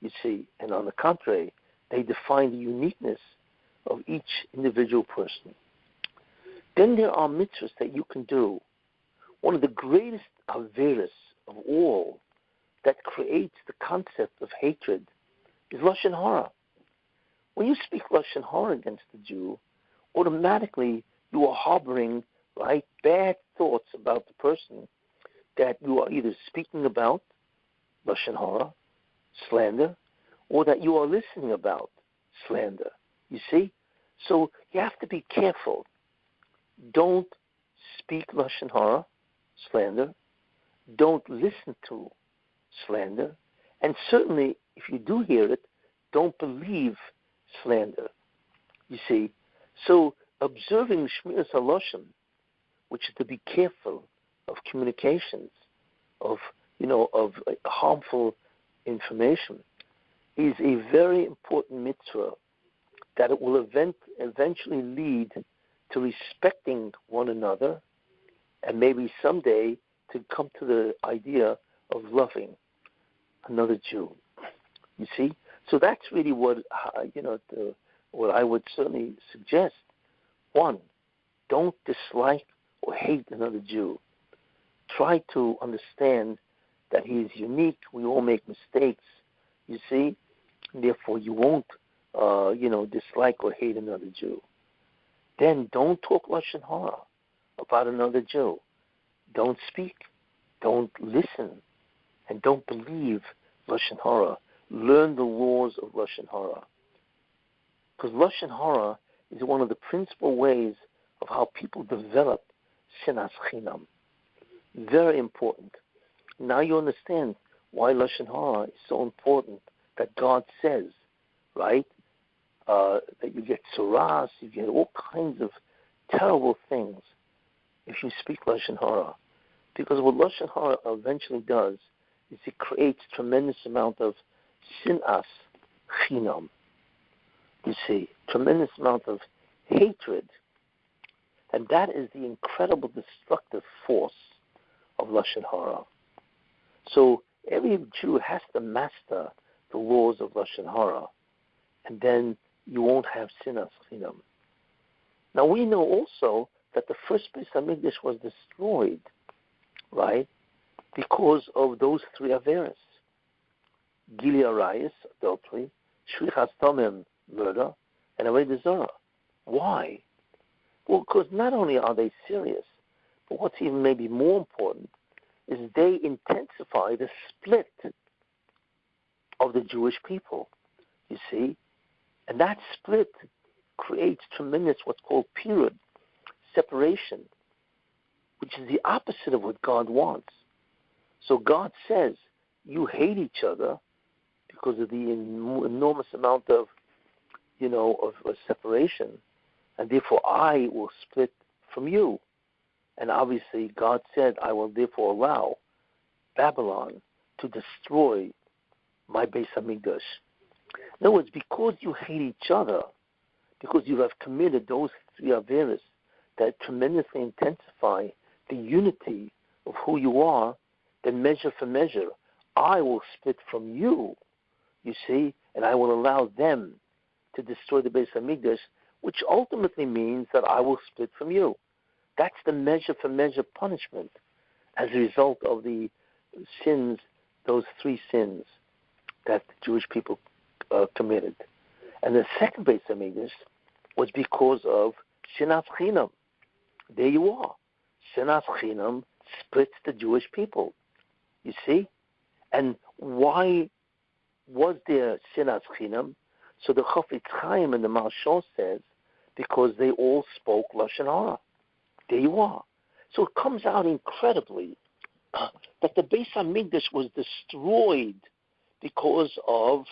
you see, and on the contrary, they define the uniqueness of each individual person. Then there are mitzvahs that you can do. One of the greatest averis of all that creates the concept of hatred is Lashon Hara. When you speak Lashon Hara against the Jew, automatically you are harboring right bad thoughts about the person that you are either speaking about Lashon Hara, slander, or that you are listening about slander. You see, so you have to be careful. Don't speak Lashon Hara, slander. Don't listen to slander, and certainly if you do hear it, don't believe slander. You see, so observing Shmiras Haloshon, which is to be careful of communications, of you know, of harmful information, is a very important mitzvah that it will event, eventually lead to respecting one another and maybe someday to come to the idea of loving another Jew. You see? So that's really what, uh, you know, the, what I would certainly suggest. One, don't dislike or hate another Jew. Try to understand that he is unique. We all make mistakes, you see? Therefore, you won't, uh, you know, dislike or hate another Jew. Then don't talk Lashon Hara about another Jew. Don't speak. Don't listen. And don't believe Lashon Hara. Learn the laws of Lashon Hara. Because Lashon Hara is one of the principal ways of how people develop Sinas Chinam. Very important. Now you understand why Lashon Hara is so important that God says, right? Uh, that you get suras, you get all kinds of terrible things if you speak Lashon Hara. Because what Lashon Hara eventually does is it creates tremendous amount of sinas chinam. You see, tremendous amount of hatred. And that is the incredible destructive force of Lashon Hara. So every Jew has to master the laws of Lashon Hara, and then you won't have sinas chinam. Now we know also that the first Beis Hamikdash was destroyed, right, because of those three averas: Gilui Arayos, adultery, Shfichas Damim, murder, and Avodah. Why? Well, because not only are they serious, but what's even maybe more important is they intensify the split of the Jewish people. You see, and that split creates tremendous what's called period, separation, which is the opposite of what God wants. So God says, you hate each other because of the enormous amount of, you know, of, of separation, and therefore I will split from you. And obviously, God said, I will therefore allow Babylon to destroy my Beis Hamikdash. In other words, because you hate each other, because you have committed those three averas that tremendously intensify the unity of who you are, then measure for measure, I will split from you, you see, and I will allow them to destroy the Beis Hamikdash, which ultimately means that I will split from you. That's the measure for measure punishment as a result of the sins, those three sins that the Jewish people uh, committed. And the second Beis Hamikdash was because of Sinas Chinam. There you are. Sinas Chinam splits the Jewish people. You see? And why was there Sinas Chinam? So the Chafetz Chaim and the Maharshal says, because they all spoke Lashon Hara. There you are. So it comes out incredibly that the Beis Hamikdash was destroyed because of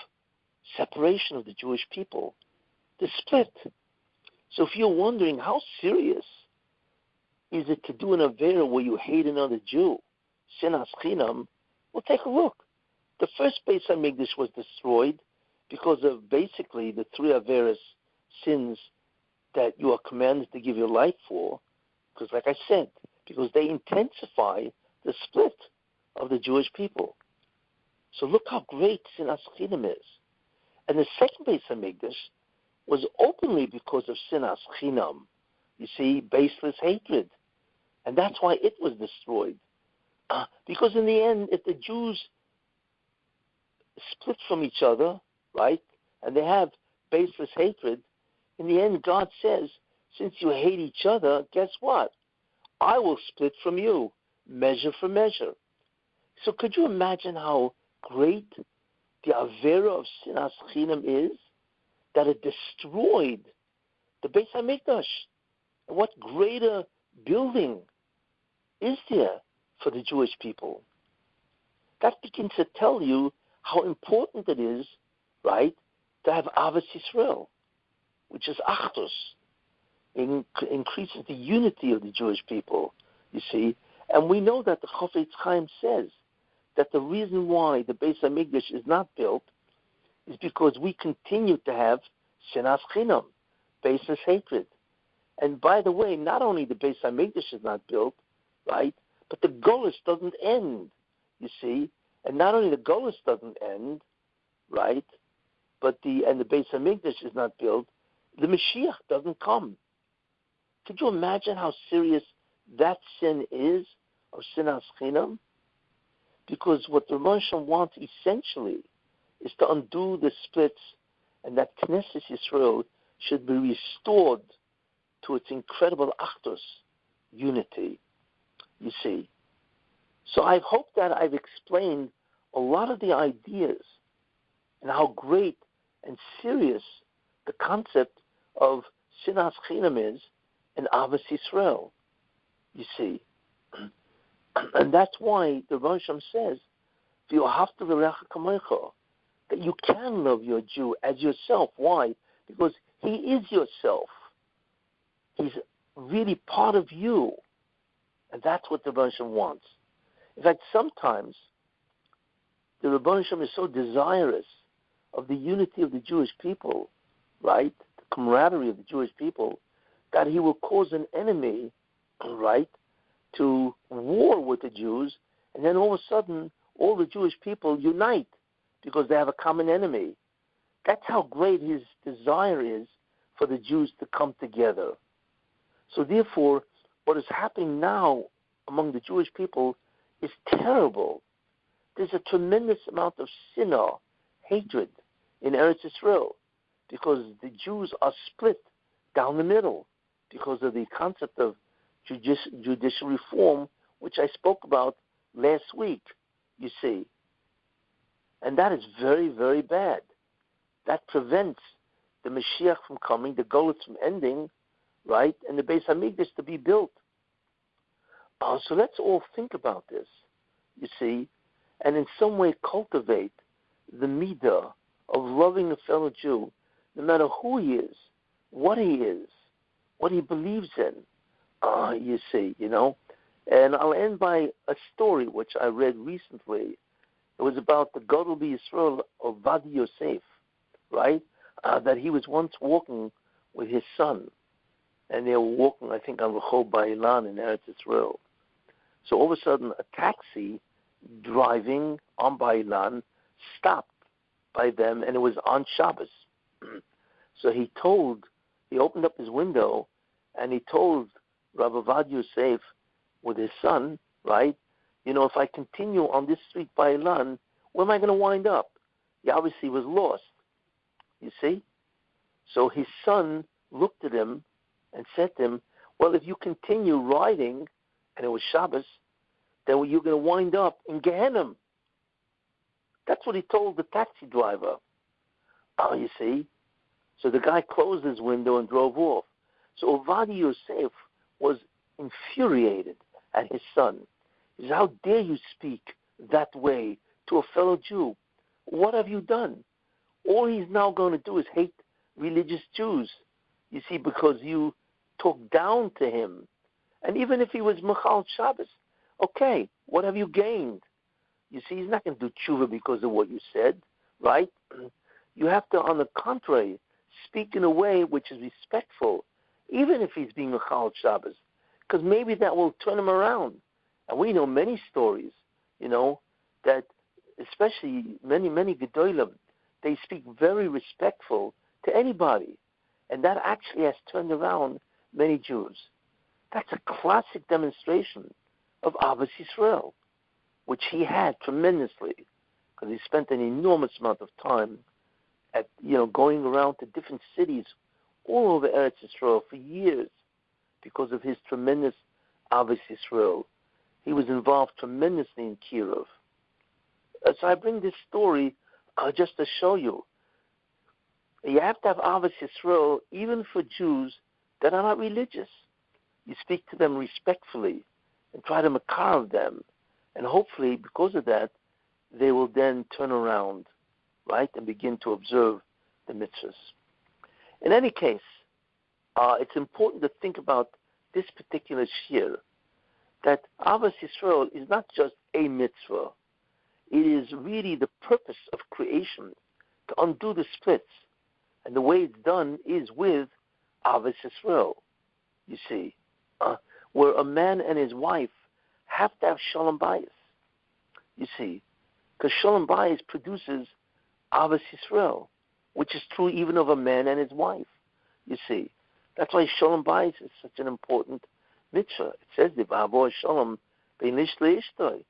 separation of the Jewish people, the split. So if you're wondering how serious is it to do an Avera where you hate another Jew, Sinas Chinam, well, take a look. The first Beis Hamikdash was destroyed because of basically the three Averas sins that you are commanded to give your life for, because like I said, because they intensify the split of the Jewish people. So look how great Sinas Chinam is. And the second Beis Hamikdash was openly because of Sinas Chinam. You see, baseless hatred. And that's why it was destroyed. Uh, because in the end, if the Jews split from each other, right, and they have baseless hatred, in the end, God says, since you hate each other, guess what? I will split from you, measure for measure. So could you imagine how great the Avera of Sinas Chinam is? That it destroyed the Beis HaMikdash. What greater building is there for the Jewish people? That begins to tell you how important it is, right, to have Ahavas Yisrael, which is Achdus. It increases the unity of the Jewish people, you see. And we know that the Chafetz Chaim says that the reason why the Beis Hamikdash is not built is because we continue to have Shinas Chinam, baseless hatred. And by the way, not only the Beis Hamikdash is not built, right, but the Golis doesn't end, you see. And not only the Golis doesn't end, right, but the and the Beis Hamikdash is not built, the Mashiach doesn't come. Could you imagine how serious that sin is of sinas chinam? Because what the Rosh wants essentially is to undo the splits and that Knesset Yisrael should be restored to its incredible achdus, unity, you see. So I hope that I've explained a lot of the ideas and how great and serious the concept of Sinas Chinam is in Ahavas Yisrael, you see. And that's why the Rosham says, that you can love your Jew as yourself. Why? Because he is yourself. He's really part of you. And that's what the Rosham wants. In fact, sometimes the Rebbeinu is so desirous of the unity of the Jewish people, right? The camaraderie of the Jewish people, that he will cause an enemy, right, to war with the Jews, and then all of a sudden all the Jewish people unite because they have a common enemy. That's how great his desire is for the Jews to come together. So therefore, what is happening now among the Jewish people is terrible. There's a tremendous amount of sinah, hatred in Eretz Israel because the Jews are split down the middle because of the concept of judici- judicial reform, which I spoke about last week, you see. And that is very, very bad. That prevents the Mashiach from coming, the Golos from ending, right, and the Beis Hamikdash to be built. Uh, so let's all think about this, you see, and in some way cultivate the midah of loving a fellow Jew, no matter who he is, what he is, what he believes in. Uh, you see, you know. And I'll end by a story which I read recently. It was about the Gadol Yisrael Ovadia Yosef, right? Uh, that he was once walking with his son, and they were walking, I think, on Rehov Bar-Ilan in Eretz Israel. So all of a sudden, a taxi driving on Bar-Ilan stopped by them, and it was on Shabbos. so he told, he opened up his window, and he told Rabbi Ovadia Yosef with his son, right? You know, if I continue on this street Bar-Ilan, where am I going to wind up? He obviously was lost. You see? So his son looked at him and said to him, Well, if you continue riding, and it was Shabbos, then you're going to wind up in Gehenna. That's what he told the taxi driver. Oh, you see? So the guy closed his window and drove off. So Ovadia Yosef was infuriated at his son. He says, How dare you speak that way to a fellow Jew? What have you done? All he's now going to do is hate religious Jews. You see, because you talk down to him. And even if he was Michal Shabbos, okay, what have you gained? You see, he's not going to do tshuva because of what you said, right? You have to, on the contrary, speak in a way which is respectful, even if he's being a Chal Shabbos, because maybe that will turn him around. And we know many stories, you know, that especially many, many Gedolim, they speak very respectful to anybody. And that actually has turned around many Jews. That's a classic demonstration of Ahavas Yisrael which he had tremendously, because he spent an enormous amount of time at you know going around to different cities all over Eretz Israel for years, because of his tremendous Ahavas Yisrael. He was involved tremendously in kiruv. Uh, so I bring this story uh, just to show you. You have to have Ahavas Yisrael even for Jews that are not religious. You speak to them respectfully and try to macar them and hopefully, because of that, they will then turn around, right, and begin to observe the mitzvahs. In any case, uh, it's important to think about this particular shiur, that Ahavas Yisrael is not just a mitzvah. it is really the purpose of creation to undo the splits. And the way it's done is with Ahavas Yisrael, you see, uh, where a man and his wife have to have Shalom Bayis, you see, because Shalom Bayis produces Ahavas Yisrael, which is true even of a man and his wife, you see. That's why Shalom Bayis is such an important mitzvah. It says, the "V'havo Shalom bein ish leishtoi,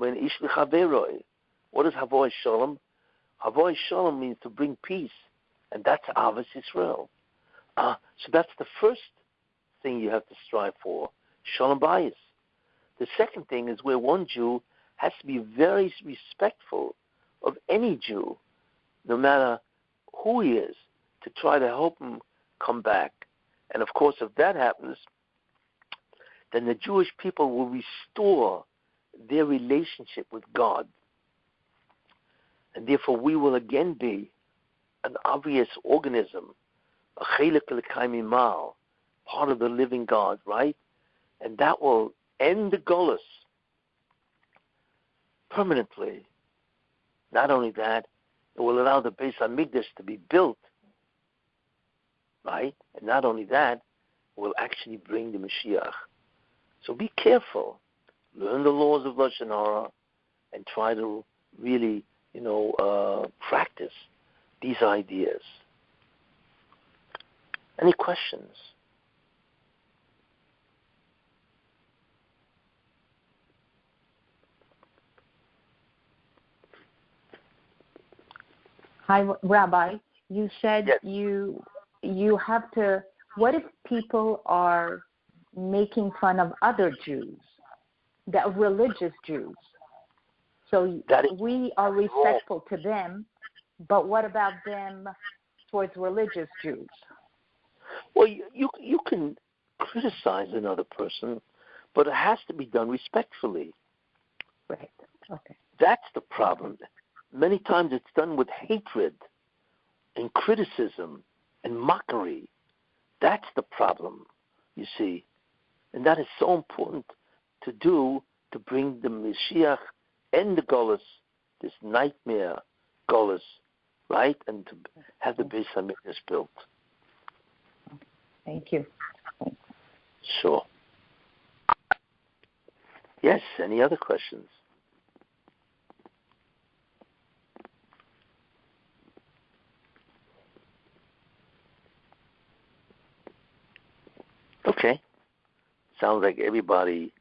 bein ish lechaveroi." What is Havo Shalom? Havo Shalom means to bring peace, and that's Ahavas Yisrael. Uh, so that's the first thing you have to strive for, Shalom Bayis. The second thing is where one Jew has to be very respectful of any Jew, no matter who he is, to try to help him come back. And of course, if that happens, then the Jewish people will restore their relationship with God. And therefore, we will again be an obvious organism, a chelek part of the living God, right? And that will end the gullus permanently. Not only that, it will allow the Beis Hamikdash to be built, right? And not only that, it will actually bring the Mashiach. So be careful. Learn the laws of Lashon Hara and try to really, you know, uh, practice these ideas. Any questions? Hi, Rabbi. You said yes. you you have to. What if people are making fun of other Jews, the religious Jews? So we are respectful to them, but what about them towards religious Jews? Well, you, you you can criticize another person, but it has to be done respectfully. Right. Okay. That's the problem many times it's done with hatred and criticism and mockery. That's the problem, you see. And that is so important to do to bring the Mashiach and the Golas, this nightmare Golas, right? And to have the Beis Hamikdash built. Thank you. Sure. Yes, any other questions? Okay. Sounds like everybody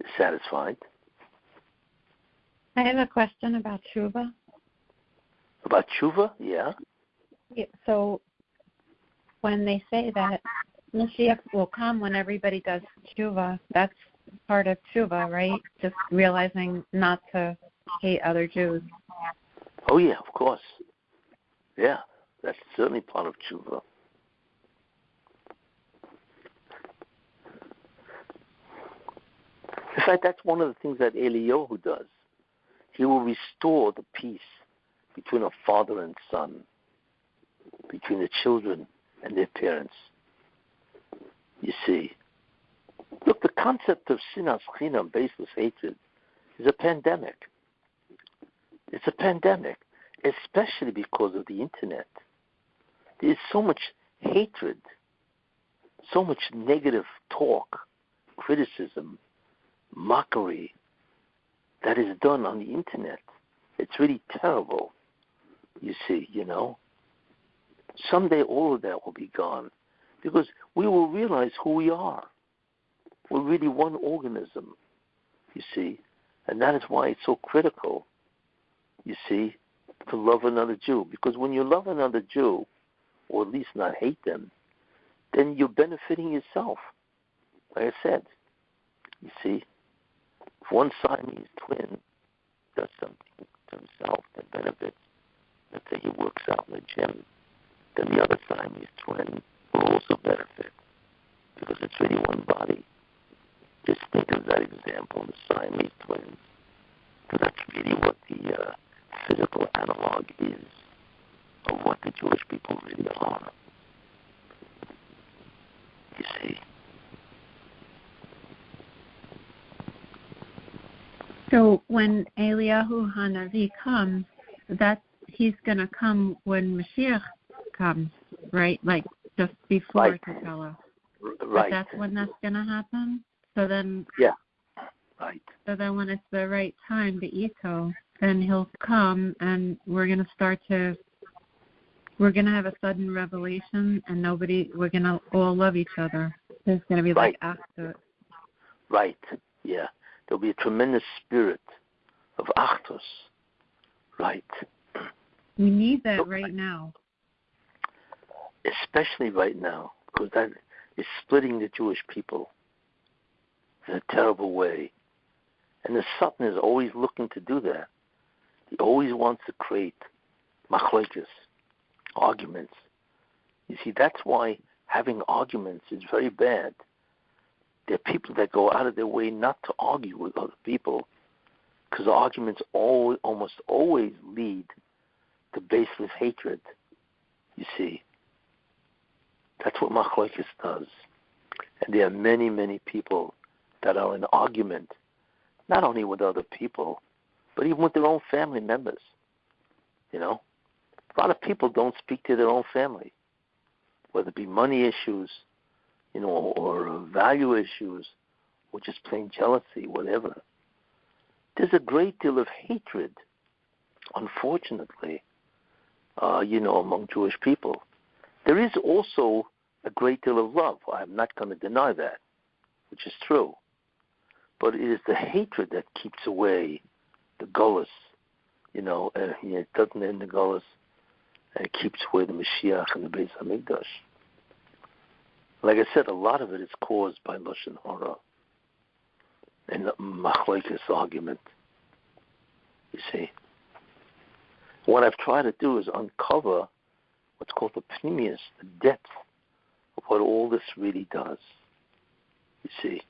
is satisfied. I have a question about tshuva. About tshuva, yeah. yeah. So when they say that Mashiach will come when everybody does tshuva, that's part of tshuva, right? Just realizing not to hate other Jews. Oh yeah, of course. Yeah, that's certainly part of tshuva. In fact, that's one of the things that Eliyahu does. He will restore the peace between a father and son, between the children and their parents. You see, look, the concept of sinas chinam, baseless hatred, is a pandemic. It's a pandemic, especially because of the internet. There's so much hatred, so much negative talk, criticism, mockery that is done on the internet. It's really terrible, you see, you know. Someday all of that will be gone because we will realize who we are. We're really one organism, you see, and that is why it's so critical, you see, to love another Jew. Because when you love another Jew, or at least not hate them, then you're benefiting yourself. Like I said, you see, if one Siamese twin does something to himself that benefits, let's say he works out in the gym, then the other Siamese twin will also benefit because it's really one body. Just think of that example, the Siamese twins, because that's really what the uh, physical analog is of what the Jewish people really are. You see. So when Eliyahu Hanavi comes, that he's going to come when Mashiach comes, right? Like just before right. to us. Right. But that's when that's going to happen. So then. Yeah. Right. So then, when it's the right time, the ito, then he'll come, and we're going to start to. We're going to have a sudden revelation, and nobody. We're going to all love each other. There's going to be right. like after. Right. Yeah. There'll be a tremendous spirit of achdus. Right. We need that right now. Especially right now, because that is splitting the Jewish people in a terrible way. And the Satan is always looking to do that. He always wants to create machlekes, arguments. You see, that's why having arguments is very bad. There are people that go out of their way not to argue with other people because arguments always, almost always lead to baseless hatred. You see, that's what machlekes does. And there are many, many people that are in argument, not only with other people, but even with their own family members. You know, a lot of people don't speak to their own family, whether it be money issues, you know, or value issues, or just plain jealousy, whatever. There's a great deal of hatred, unfortunately, uh, you know, among Jewish people. There is also a great deal of love. I'm not going to deny that, which is true. But it is the hatred that keeps away the gullus, you know, and it doesn't end the gullus, and it keeps away the Mashiach and the Beis Hamikdash. Like I said, a lot of it is caused by Lashon Hara and Machlekes argument. You see. What I've tried to do is uncover what's called the pnimius, the depth of what all this really does. You see.